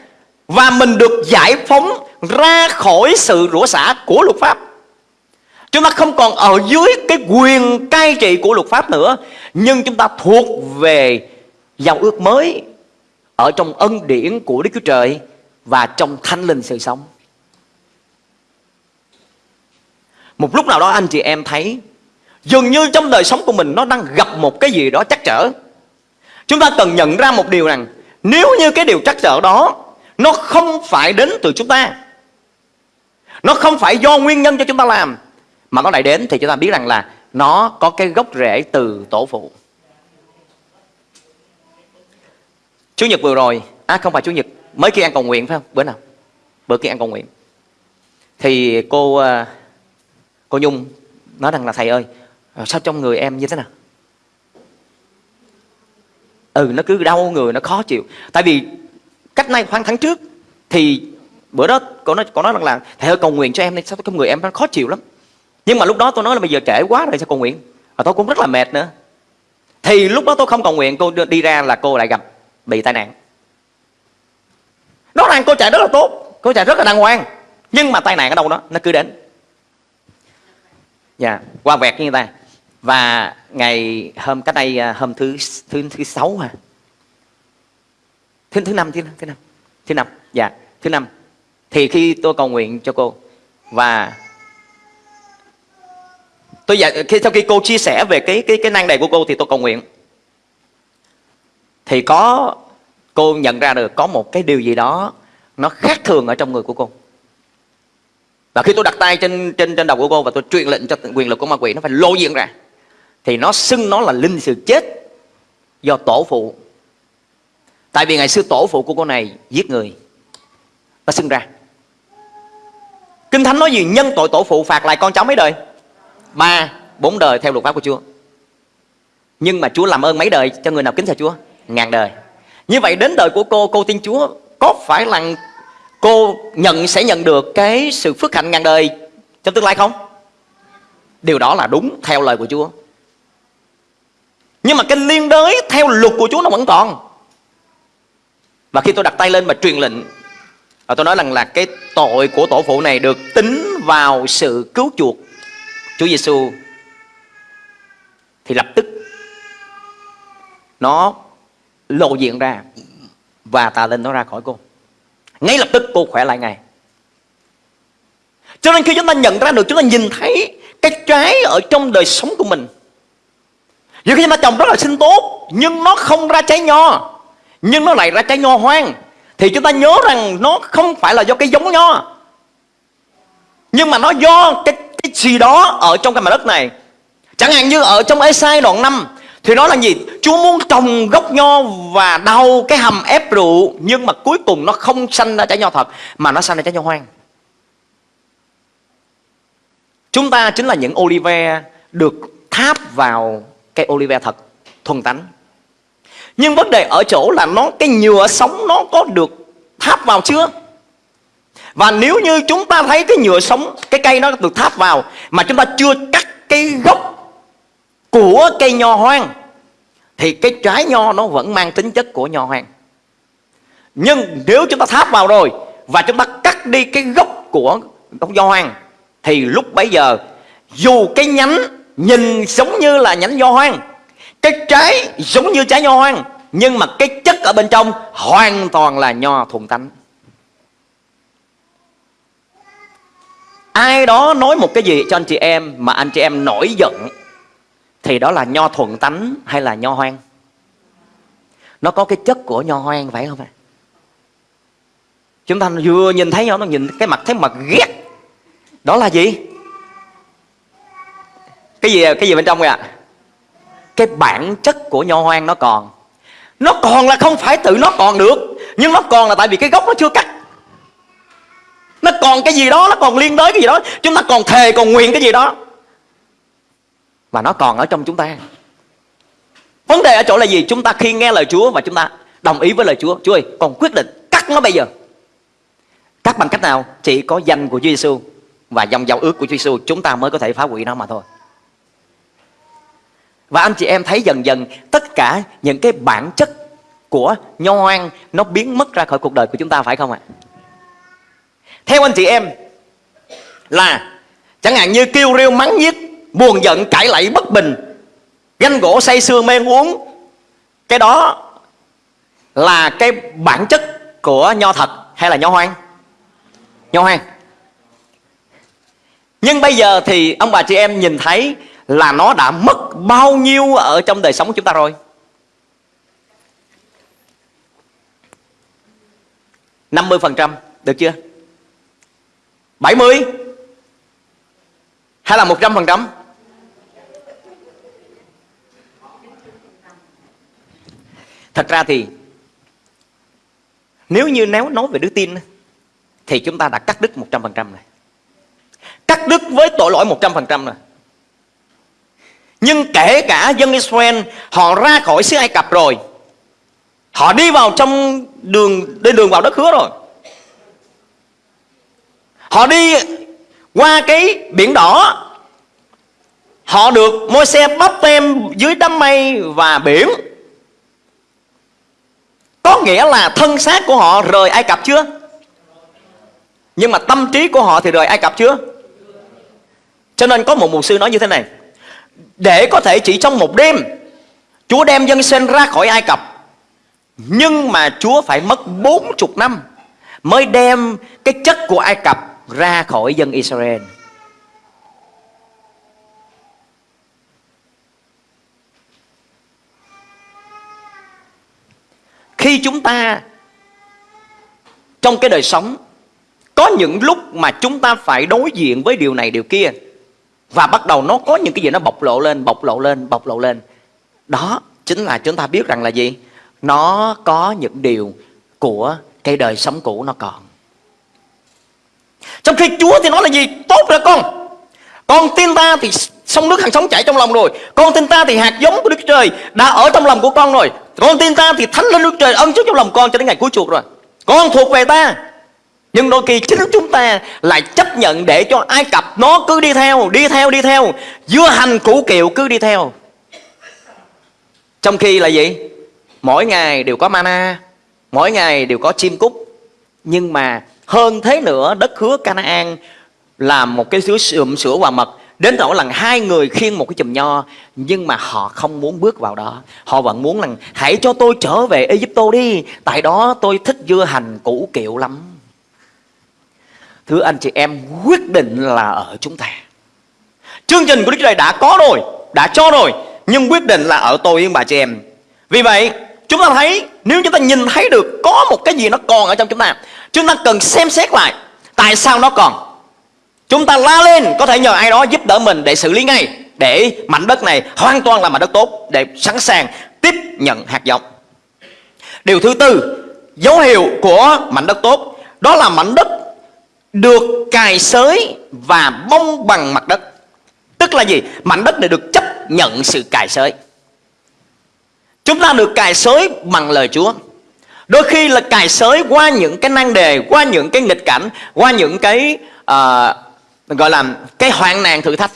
B: và mình được giải phóng ra khỏi sự rủa xả của luật pháp. Chúng ta không còn ở dưới cái quyền cai trị của luật pháp nữa, nhưng chúng ta thuộc về giao ước mới ở trong ân điển của Đức Chúa Trời và trong thanh linh sự sống. Một lúc nào đó anh chị em thấy, dường như trong đời sống của mình nó đang gặp một cái gì đó chắc trở. Chúng ta cần nhận ra một điều rằng, nếu như cái điều chắc trở đó nó không phải đến từ chúng ta, Nó không phải do nguyên nhân cho chúng ta làm, Mà nó lại đến thì chúng ta biết rằng là Nó có cái gốc rễ từ tổ phụ Chủ nhật vừa rồi À không phải Chủ nhật Mới kia ăn cầu nguyện phải không? Bữa nào? Bữa kia ăn cầu nguyện Thì cô à, Cô Nhung nói rằng là, thầy ơi ờ, Sao trong người em như thế nào? Ừ nó cứ đau người, nó khó chịu Tại vì cách nay khoảng tháng trước thì bữa đó cô nói cô nói rằng là, thầy ơi, cầu nguyện cho em đi, sao trong người em nó khó chịu lắm nhưng mà lúc đó tôi nói là bây giờ trễ quá rồi, sao cầu nguyện và tôi cũng rất là mệt nữa Thì lúc đó tôi không cầu nguyện, Cô đi ra là cô lại gặp bị tai nạn Rõ ràng cô chạy rất là tốt Cô chạy rất là đàng hoàng. Nhưng mà tai nạn ở đâu đó Nó cứ đến. Dạ yeah, qua vẹt như ta. Và ngày hôm cách đây à, hôm thứ thứ thứ sáu hả? Thứ thứ năm thứ thứ năm thứ năm. Dạ thứ năm. Thì khi tôi cầu nguyện cho cô và tôi dạ, khi sau khi cô chia sẻ về cái cái cái năng đầy của cô thì tôi cầu nguyện. Thì có cô nhận ra được có một cái điều gì đó nó khác thường ở trong người của cô. Và khi tôi đặt tay trên trên trên đầu của cô và tôi truyền lệnh cho quyền lực của ma quỷ nó phải lô diện ra, thì nó xưng nó là linh sự chết do tổ phụ. Tại vì ngày xưa tổ phụ của cô này giết người, nó xưng ra. Kinh thánh nói gì? Nhân tội tổ phụ phạt lại con cháu mấy đời? Ba bốn đời theo luật pháp của chúa. Nhưng mà chúa làm ơn mấy đời cho người nào kính sợ chúa? Ngàn đời như vậy đến đời của cô cô tin chúa có phải là cô nhận, sẽ nhận được cái sự phước hạnh ngàn đời trong tương lai không? Điều đó là đúng theo lời của chúa. Nhưng mà cái liên đới theo luật của chúa nó vẫn còn. Và khi tôi đặt tay lên và truyền lệnh, và tôi nói rằng là cái tội của tổ phụ này được tính vào sự cứu chuộc Chúa Giêsu thì lập tức nó lộ diện ra và tà linh nó ra khỏi cô. Ngay lập tức cô khỏe lại ngay. Cho nên khi chúng ta nhận ra được chúng ta nhìn thấy cái trái ở trong đời sống của mình. Nhiều khi chúng ta trồng rất là xinh tốt nhưng nó không ra trái nho nhưng nó lại ra trái nho hoang thì chúng ta nhớ rằng nó không phải là do cái giống nho nhưng mà nó do cái, cái gì đó ở trong cái mặt đất này chẳng hạn như ở trong Esai đoạn 5 thì đó là gì? Chúa muốn trồng gốc nho và đau cái hầm ép rượu nhưng mà cuối cùng nó không sanh ra trái nho thật mà nó sanh ra trái nho hoang. Chúng ta chính là những olive được tháp vào cây olive thật thuần tánh. Nhưng vấn đề ở chỗ là nó cái nhựa sống nó có được tháp vào chưa? Và nếu như chúng ta thấy cái nhựa sống, cái cây nó được tháp vào mà chúng ta chưa cắt cái gốc của cây nho hoang, thì cái trái nho nó vẫn mang tính chất của nho hoang. Nhưng nếu chúng ta tháp vào rồi và chúng ta cắt đi cái gốc của gốc nho hoang, thì lúc bấy giờ, dù cái nhánh nhìn giống như là nhánh nho hoang, cái trái giống như trái nho hoang, nhưng mà cái chất ở bên trong hoàn toàn là nho thuần tánh ai đó nói một cái gì cho anh chị em mà anh chị em nổi giận thì đó là nho thuận tánh hay là nho hoang? Nó có cái chất của nho hoang phải không ạ? Chúng ta vừa nhìn thấy nhau nó nhìn cái mặt, thấy mặt ghét. Đó là gì? Cái gì cái gì bên trong vậy ạ? Cái bản chất của nho hoang nó còn. Nó còn là không phải tự nó còn được, nhưng nó còn là tại vì cái gốc nó chưa cắt. Nó còn cái gì đó, nó còn liên đới cái gì đó. Chúng ta còn thề, còn nguyện cái gì đó và nó còn ở trong chúng ta. Vấn đề ở chỗ là gì? Chúng ta khi nghe lời Chúa và chúng ta đồng ý với lời Chúa. Chúa ơi còn quyết định cắt nó bây giờ. Cắt bằng cách nào? Chỉ có danh của Chúa Giêsu và dòng giao ước của Chúa Giêsu chúng ta mới có thể phá hủy nó mà thôi. Và anh chị em thấy dần dần tất cả những cái bản chất của nho hoang nó biến mất ra khỏi cuộc đời của chúng ta phải không ạ? Theo anh chị em là chẳng hạn như kêu rêu mắng nhiếc, buồn giận, cãi lẫy bất bình, ganh gỗ say sưa mê uống, cái đó là cái bản chất của nho thật hay là nho hoang? Nho hoang. Nhưng bây giờ thì ông bà chị em nhìn thấy là nó đã mất bao nhiêu ở trong đời sống của chúng ta rồi 50% được chưa 70 hay là 100% Thật ra thì, Nếu như nếu nói về đức tin Thì chúng ta đã cắt đứt 100% rồi. Cắt đứt với tội lỗi 100% rồi. Nhưng kể cả dân Israel, Họ ra khỏi xứ Ai Cập rồi, Họ đi vào trong đường Lên đường vào đất hứa rồi. Họ đi qua cái biển đỏ, Họ được môi xe bắp tem dưới đám mây và biển. Có nghĩa là thân xác của họ rời Ai Cập chưa? Nhưng mà tâm trí của họ thì rời Ai Cập chưa? Cho nên có một mục sư nói như thế này Để có thể chỉ trong một đêm, Chúa đem dân sen ra khỏi Ai Cập Nhưng mà Chúa phải mất 40 năm Mới đem cái chất của Ai Cập ra khỏi dân Israel Khi chúng ta Trong cái đời sống Có những lúc mà chúng ta phải đối diện với điều này điều kia Và bắt đầu nó có những cái gì nó bộc lộ lên Bộc lộ lên, bộc lộ lên. Đó chính là chúng ta biết rằng là gì? Nó có những điều của cái đời sống cũ nó còn. Trong khi Chúa thì nói là gì? Tốt rồi con. Con tin ta thì sông nước hàng sống chảy trong lòng rồi. Con tin ta thì hạt giống của Đức Trời Đã ở trong lòng của con rồi. Con tin ta thì thánh linh Đức Trời ân trước trong lòng con cho đến ngày cuối chuộc rồi. Con thuộc về ta. Nhưng đôi khi chính chúng ta lại chấp nhận để cho Ai Cập nó cứ đi theo, đi theo, đi theo. Dưa hành củ kiệu cứ đi theo. Trong khi là gì? Mỗi ngày đều có mana Mỗi ngày đều có chim cút. Nhưng mà hơn thế nữa đất hứa Canaan là một cái xứ sườm sữa và mật. Đến nỗi là hai người khiêng một cái chùm nho, Nhưng mà họ không muốn bước vào đó. Họ vẫn muốn rằng, hãy cho tôi trở về Egypto đi, Tại đó tôi thích dưa hành củ kiệu lắm. Thưa anh chị em, quyết định là ở chúng ta. Chương trình của Đức Chúa Trời đã có rồi, Đã cho rồi, Nhưng quyết định là ở tôi yên bà chị em. Vì vậy, chúng ta thấy, Nếu chúng ta nhìn thấy được có một cái gì nó còn ở trong chúng ta Chúng ta cần xem xét lại Tại sao nó còn. Chúng ta la lên có thể nhờ ai đó giúp đỡ mình để xử lý ngay Để mảnh đất này hoàn toàn là mảnh đất tốt Để sẵn sàng tiếp nhận hạt giống. Điều thứ tư Dấu hiệu của mảnh đất tốt Đó là mảnh đất được cài sới và bông bằng mặt đất. Tức là gì? Mảnh đất này được chấp nhận sự cài sới. Chúng ta được cài sới bằng lời Chúa. Đôi khi là cài sới qua những cái năng đề Qua những cái nghịch cảnh Qua những cái uh, gọi là cái hoạn nạn thử thách.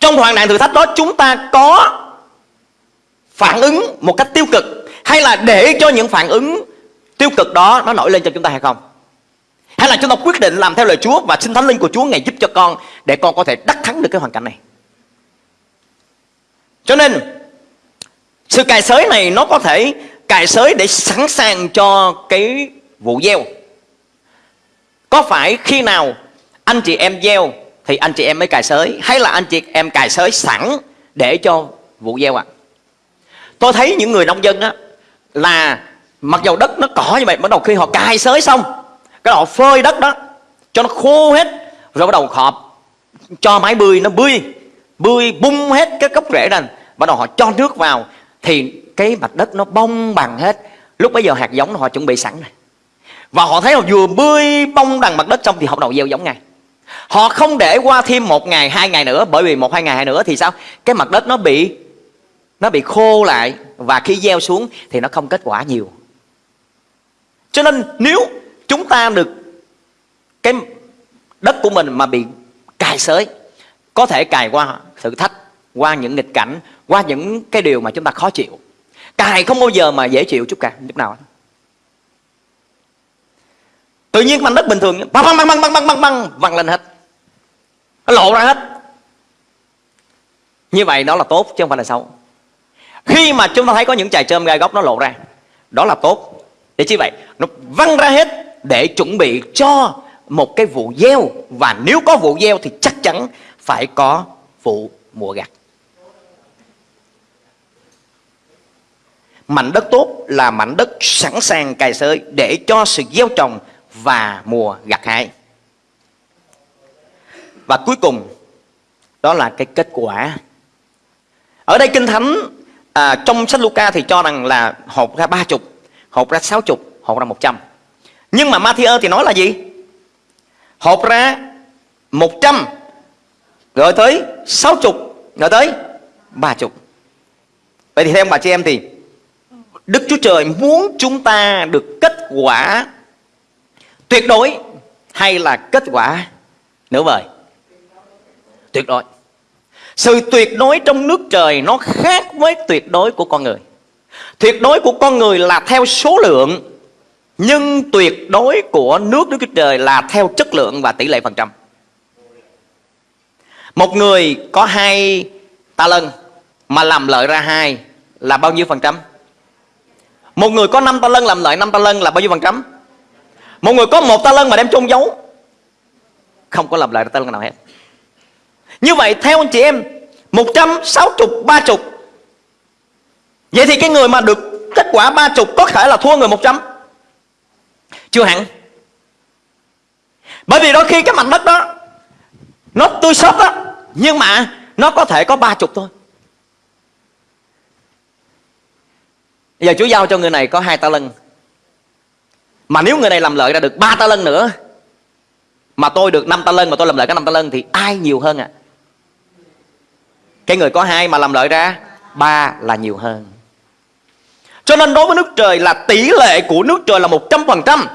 B: Trong hoạn nạn thử thách đó, chúng ta có phản ứng một cách tiêu cực, hay là để cho những phản ứng tiêu cực đó nó nổi lên cho chúng ta hay không? Hay là chúng ta quyết định làm theo lời Chúa và xin Thánh Linh của Chúa ngày giúp cho con để con có thể đắc thắng được cái hoàn cảnh này? Cho nên, sự cài sới này nó có thể cài sới để sẵn sàng cho cái vụ gieo. Có phải khi nào anh chị em gieo thì anh chị em mới cài sới. Hay là anh chị em cài sới sẵn để cho vụ gieo ạ? À? tôi thấy những người nông dân á là mặc dầu đất nó cỏ như vậy bắt đầu khi họ cài sới xong cái họ phơi đất đó cho nó khô hết rồi bắt đầu họ cho máy bươi nó bươi bươi bung hết cái gốc rễ này, bắt đầu họ cho nước vào thì cái mặt đất nó bông bằng hết. Lúc bây giờ hạt giống họ chuẩn bị sẵn rồi. Và họ thấy họ vừa bươi bông đằng mặt đất xong thì họ bắt đầu gieo giống ngay. Họ không để qua thêm một ngày, hai ngày nữa Bởi vì một hai ngày nữa thì sao? Cái mặt đất nó bị Nó bị khô lại Và khi gieo xuống thì nó không kết quả nhiều. Cho nên nếu chúng ta được Cái đất của mình mà bị cài sới Có thể cài qua thử thách Qua những nghịch cảnh Qua những cái điều mà chúng ta khó chịu. Cài không bao giờ mà dễ chịu chút cả Chút nào Tự nhiên mảnh đất bình thường băng băng băng băng băng băng băng văng lên hết. Nó lộ ra hết. Như vậy đó là tốt chứ không phải là xấu. Khi mà chúng ta thấy có những chài trơm gai góc nó lộ ra, đó là tốt. Để chi vậy? Nó văng ra hết để chuẩn bị cho một cái vụ gieo. Và nếu có vụ gieo thì chắc chắn phải có vụ mùa gặt. Mảnh đất tốt là mảnh đất sẵn sàng cài sới để cho sự gieo trồng và mùa gặt hại và cuối cùng đó là cái kết quả. Ở đây kinh thánh à, trong sách Luca thì cho rằng là hộp ra ba chục hộp ra sáu chục hộp ra một trăm. Nhưng mà Matthew thì nói là gì? Hộp ra một trăm rồi tới sáu chục rồi tới ba chục. Vậy thì theo bà chị em thì Đức Chúa Trời muốn chúng ta được kết quả tuyệt đối hay là kết quả nửa vời tuyệt đối Sự tuyệt đối trong nước trời nó khác với tuyệt đối của con người Tuyệt đối của con người là theo số lượng, Nhưng tuyệt đối của nước Đức Chúa Trời là theo chất lượng và tỷ lệ phần trăm Một người có hai ta lân Mà làm lợi ra hai là bao nhiêu phần trăm? Một người có năm ta lân làm lợi năm ta lân là bao nhiêu phần trăm? Một người có một ta lân mà đem chôn giấu, Không có làm lại ta lân nào hết. Như vậy, theo anh chị em 160 30 Vậy thì cái người mà được kết quả 30 có thể là thua người 100 Chưa hẳn. Bởi vì đôi khi cái mảnh đất đó, Nó tươi sớt đó Nhưng mà nó có thể có 30 thôi. Bây giờ Chúa giao cho người này có hai ta lân mà nếu người này làm lợi ra được ba ta lân nữa, Mà tôi được 5 ta lân mà tôi làm lợi cả 5 ta lân Thì ai nhiều hơn ạ? À? Cái người có hai mà làm lợi ra, ba là nhiều hơn. Cho nên đối với nước trời là tỷ lệ của nước trời là 100%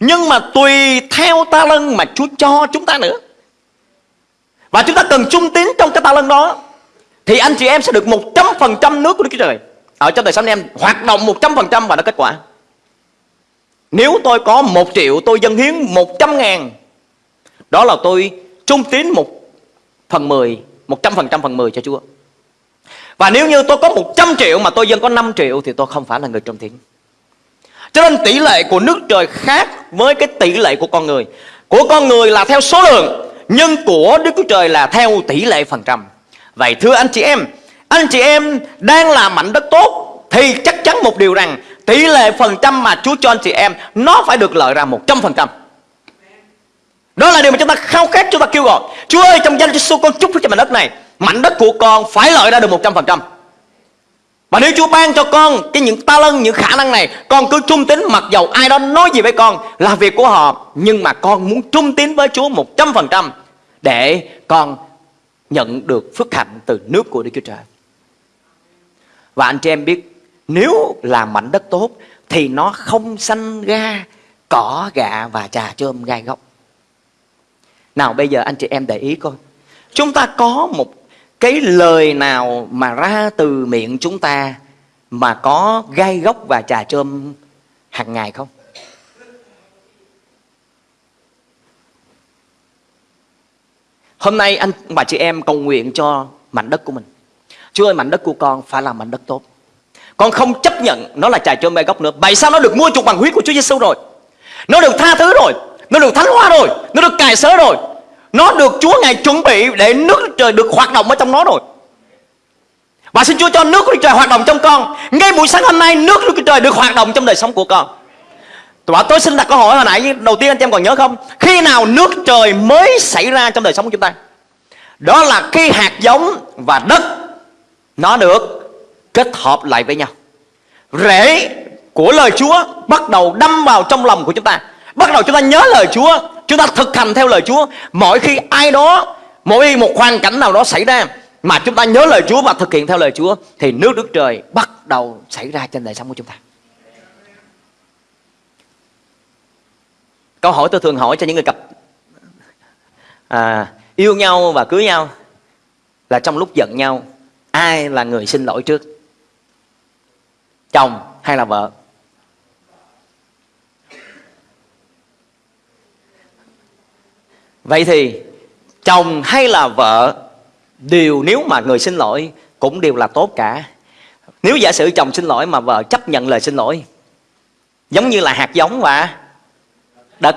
B: Nhưng mà tùy theo ta lân mà Chúa cho chúng ta nữa. Và chúng ta cần trung tín trong cái ta lân đó, Thì anh chị em sẽ được 100% nước của Đức Chúa Trời. Ở trong đời sống em, hoạt động 100% và nó kết quả nếu tôi có 1 triệu, tôi dâng hiến 100 ngàn. Đó là tôi trung tín một phần 10 100% phần 10 cho Chúa. Và nếu như tôi có 100 triệu mà tôi dâng có 5 triệu thì tôi không phải là người trung tín. Cho nên tỷ lệ của nước trời khác với cái tỷ lệ của con người. Của con người là theo số lượng, nhưng của Đức Chúa Trời là theo tỷ lệ phần trăm. Vậy thưa anh chị em, anh chị em đang làm mảnh đất tốt thì chắc chắn một điều rằng tỷ lệ phần trăm mà Chúa cho anh chị em nó phải được lợi ra 100%. Đó là điều mà chúng ta khao khát chúng ta kêu gọi. Chúa ơi trong danh Chúa con chúc cho mảnh đất này, mảnh đất của con phải lợi ra được 100%. Và nếu Chúa ban cho con cái những ta lân, những khả năng này, con cứ trung tín mặc dầu ai đó nói gì với con là việc của họ, nhưng mà con muốn trung tín với Chúa 100% để con nhận được phước hạnh từ nước của Đức Chúa Trời. Và anh chị em biết nếu làm mảnh đất tốt, Thì nó không sanh ra Cỏ gạ và trà chôm gai gốc Nào, bây giờ anh chị em để ý coi. Chúng ta có một cái lời nào mà ra từ miệng chúng ta Mà có gai gốc và trà chôm hàng ngày không? Hôm nay anh và chị em cầu nguyện cho mảnh đất của mình. Chúa ơi, mảnh đất của con phải là mảnh đất tốt. Con không chấp nhận nó là trà cho mê gốc nữa. Vậy sao nó được mua chuộc bằng huyết của Chúa Giêsu rồi? Nó được tha thứ rồi. Nó được thánh hóa rồi. Nó được cài sớ rồi. Nó được Chúa Ngài chuẩn bị để nước trời được hoạt động ở trong nó rồi. Và xin Chúa cho nước của Đức Trời hoạt động trong con. Ngay buổi sáng hôm nay, nước của Đức Trời được hoạt động trong đời sống của con. Và tôi xin đặt câu hỏi hồi nãy, Đầu tiên anh em còn nhớ không? Khi nào nước trời mới xảy ra trong đời sống của chúng ta? Đó là khi hạt giống và đất nó được kết hợp lại với nhau. Rễ của lời Chúa bắt đầu đâm vào trong lòng của chúng ta. Bắt đầu chúng ta nhớ lời Chúa chúng ta thực hành theo lời Chúa. Mỗi khi ai đó mỗi một hoàn cảnh nào đó xảy ra mà chúng ta nhớ lời Chúa và thực hiện theo lời Chúa thì nước Đức Trời bắt đầu xảy ra trên đời sống của chúng ta. Câu hỏi tôi thường hỏi cho những người cặp à, yêu nhau và cưới nhau là trong lúc giận nhau ai là người xin lỗi trước? Chồng hay là vợ? Vậy thì chồng hay là vợ đều nếu mà người xin lỗi cũng đều là tốt cả. Nếu giả sử chồng xin lỗi mà vợ chấp nhận lời xin lỗi, giống như là hạt giống và đất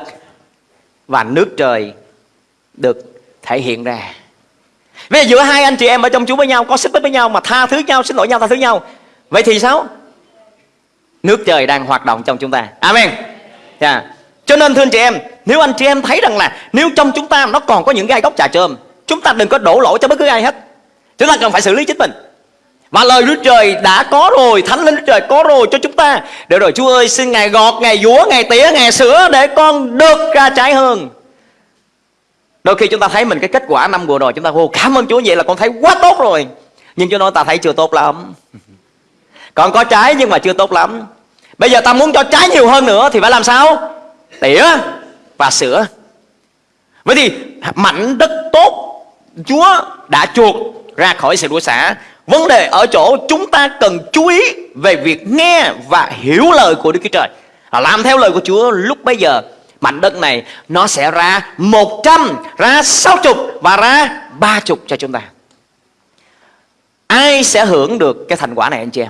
B: và nước trời được thể hiện ra. Bây giờ giữa hai anh chị em ở trong Chúa với nhau, Có xích mích với nhau mà tha thứ nhau, Xin lỗi nhau, tha thứ nhau. Vậy thì sao? Nước trời đang hoạt động trong chúng ta. Amen. Yeah. Cho nên thưa anh chị em Nếu anh chị em thấy rằng là Nếu trong chúng ta nó còn có những gai góc trà trơm Chúng ta đừng có đổ lỗi cho bất cứ ai hết. Chúng ta cần phải xử lý chính mình. Và lời Đức Trời đã có rồi Thánh Linh Đức Trời có rồi cho chúng ta. Để rồi Chúa ơi xin Ngài gọt, Ngài dúa, Ngài tỉa, Ngài sửa Để con được ra trái hơn. Đôi khi chúng ta thấy mình cái kết quả năm vừa rồi Chúng ta vô cảm ơn Chúa vậy là con thấy quá tốt rồi. Nhưng Chúa nói ta thấy chưa tốt lắm. Còn có trái nhưng mà chưa tốt lắm Bây giờ ta muốn cho trái nhiều hơn nữa Thì phải làm sao Tỉa và sửa Vậy thì mảnh đất tốt Chúa đã chuộc ra khỏi sự đuổi xả. Vấn đề ở chỗ chúng ta cần chú ý về việc nghe và hiểu lời của Đức Chúa Trời. À, làm theo lời của Chúa lúc bây giờ mảnh đất này nó sẽ ra 100, ra 60 và ra 30 cho chúng ta. Ai sẽ hưởng được cái thành quả này anh chị em?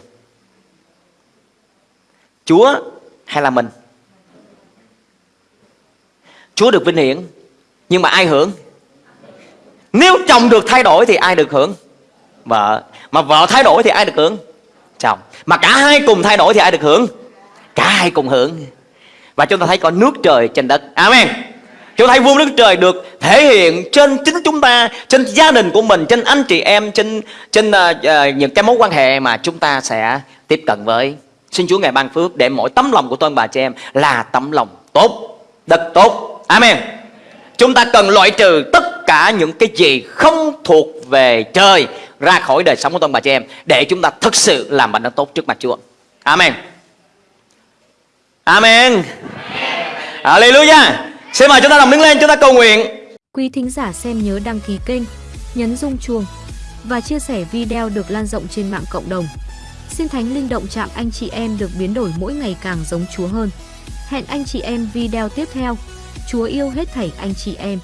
B: Chúa hay là mình? Chúa được vinh hiển Nhưng mà ai hưởng? Nếu chồng được thay đổi thì ai được hưởng? Vợ Mà vợ thay đổi thì ai được hưởng? Chồng Mà cả hai cùng thay đổi thì ai được hưởng? Cả hai cùng hưởng Và chúng ta thấy có nước trời trên đất Amen Chúng ta thấy vua nước trời được thể hiện trên chính chúng ta Trên gia đình của mình Trên anh chị em Trên trên uh, uh, những cái mối quan hệ mà chúng ta sẽ tiếp cận với Xin Chúa Ngài ban phước để mỗi tấm lòng của tôi bà chị em là tấm lòng tốt, đất tốt. Amen. Chúng ta cần loại trừ tất cả những cái gì không thuộc về trời ra khỏi đời sống của tôi bà chị em để chúng ta thực sự làm bạn đất tốt trước mặt Chúa. Amen. Amen. Hallelujah. Xin mời chúng ta đồng đứng lên chúng ta cầu nguyện.
A: Quý thính giả xem nhớ đăng ký kênh, nhấn rung chuông và chia sẻ video được lan rộng trên mạng cộng đồng. Xin Thánh Linh động chạm anh chị em được biến đổi mỗi ngày càng giống Chúa hơn. Hẹn anh chị em video tiếp theo. Chúa yêu hết thảy anh chị em.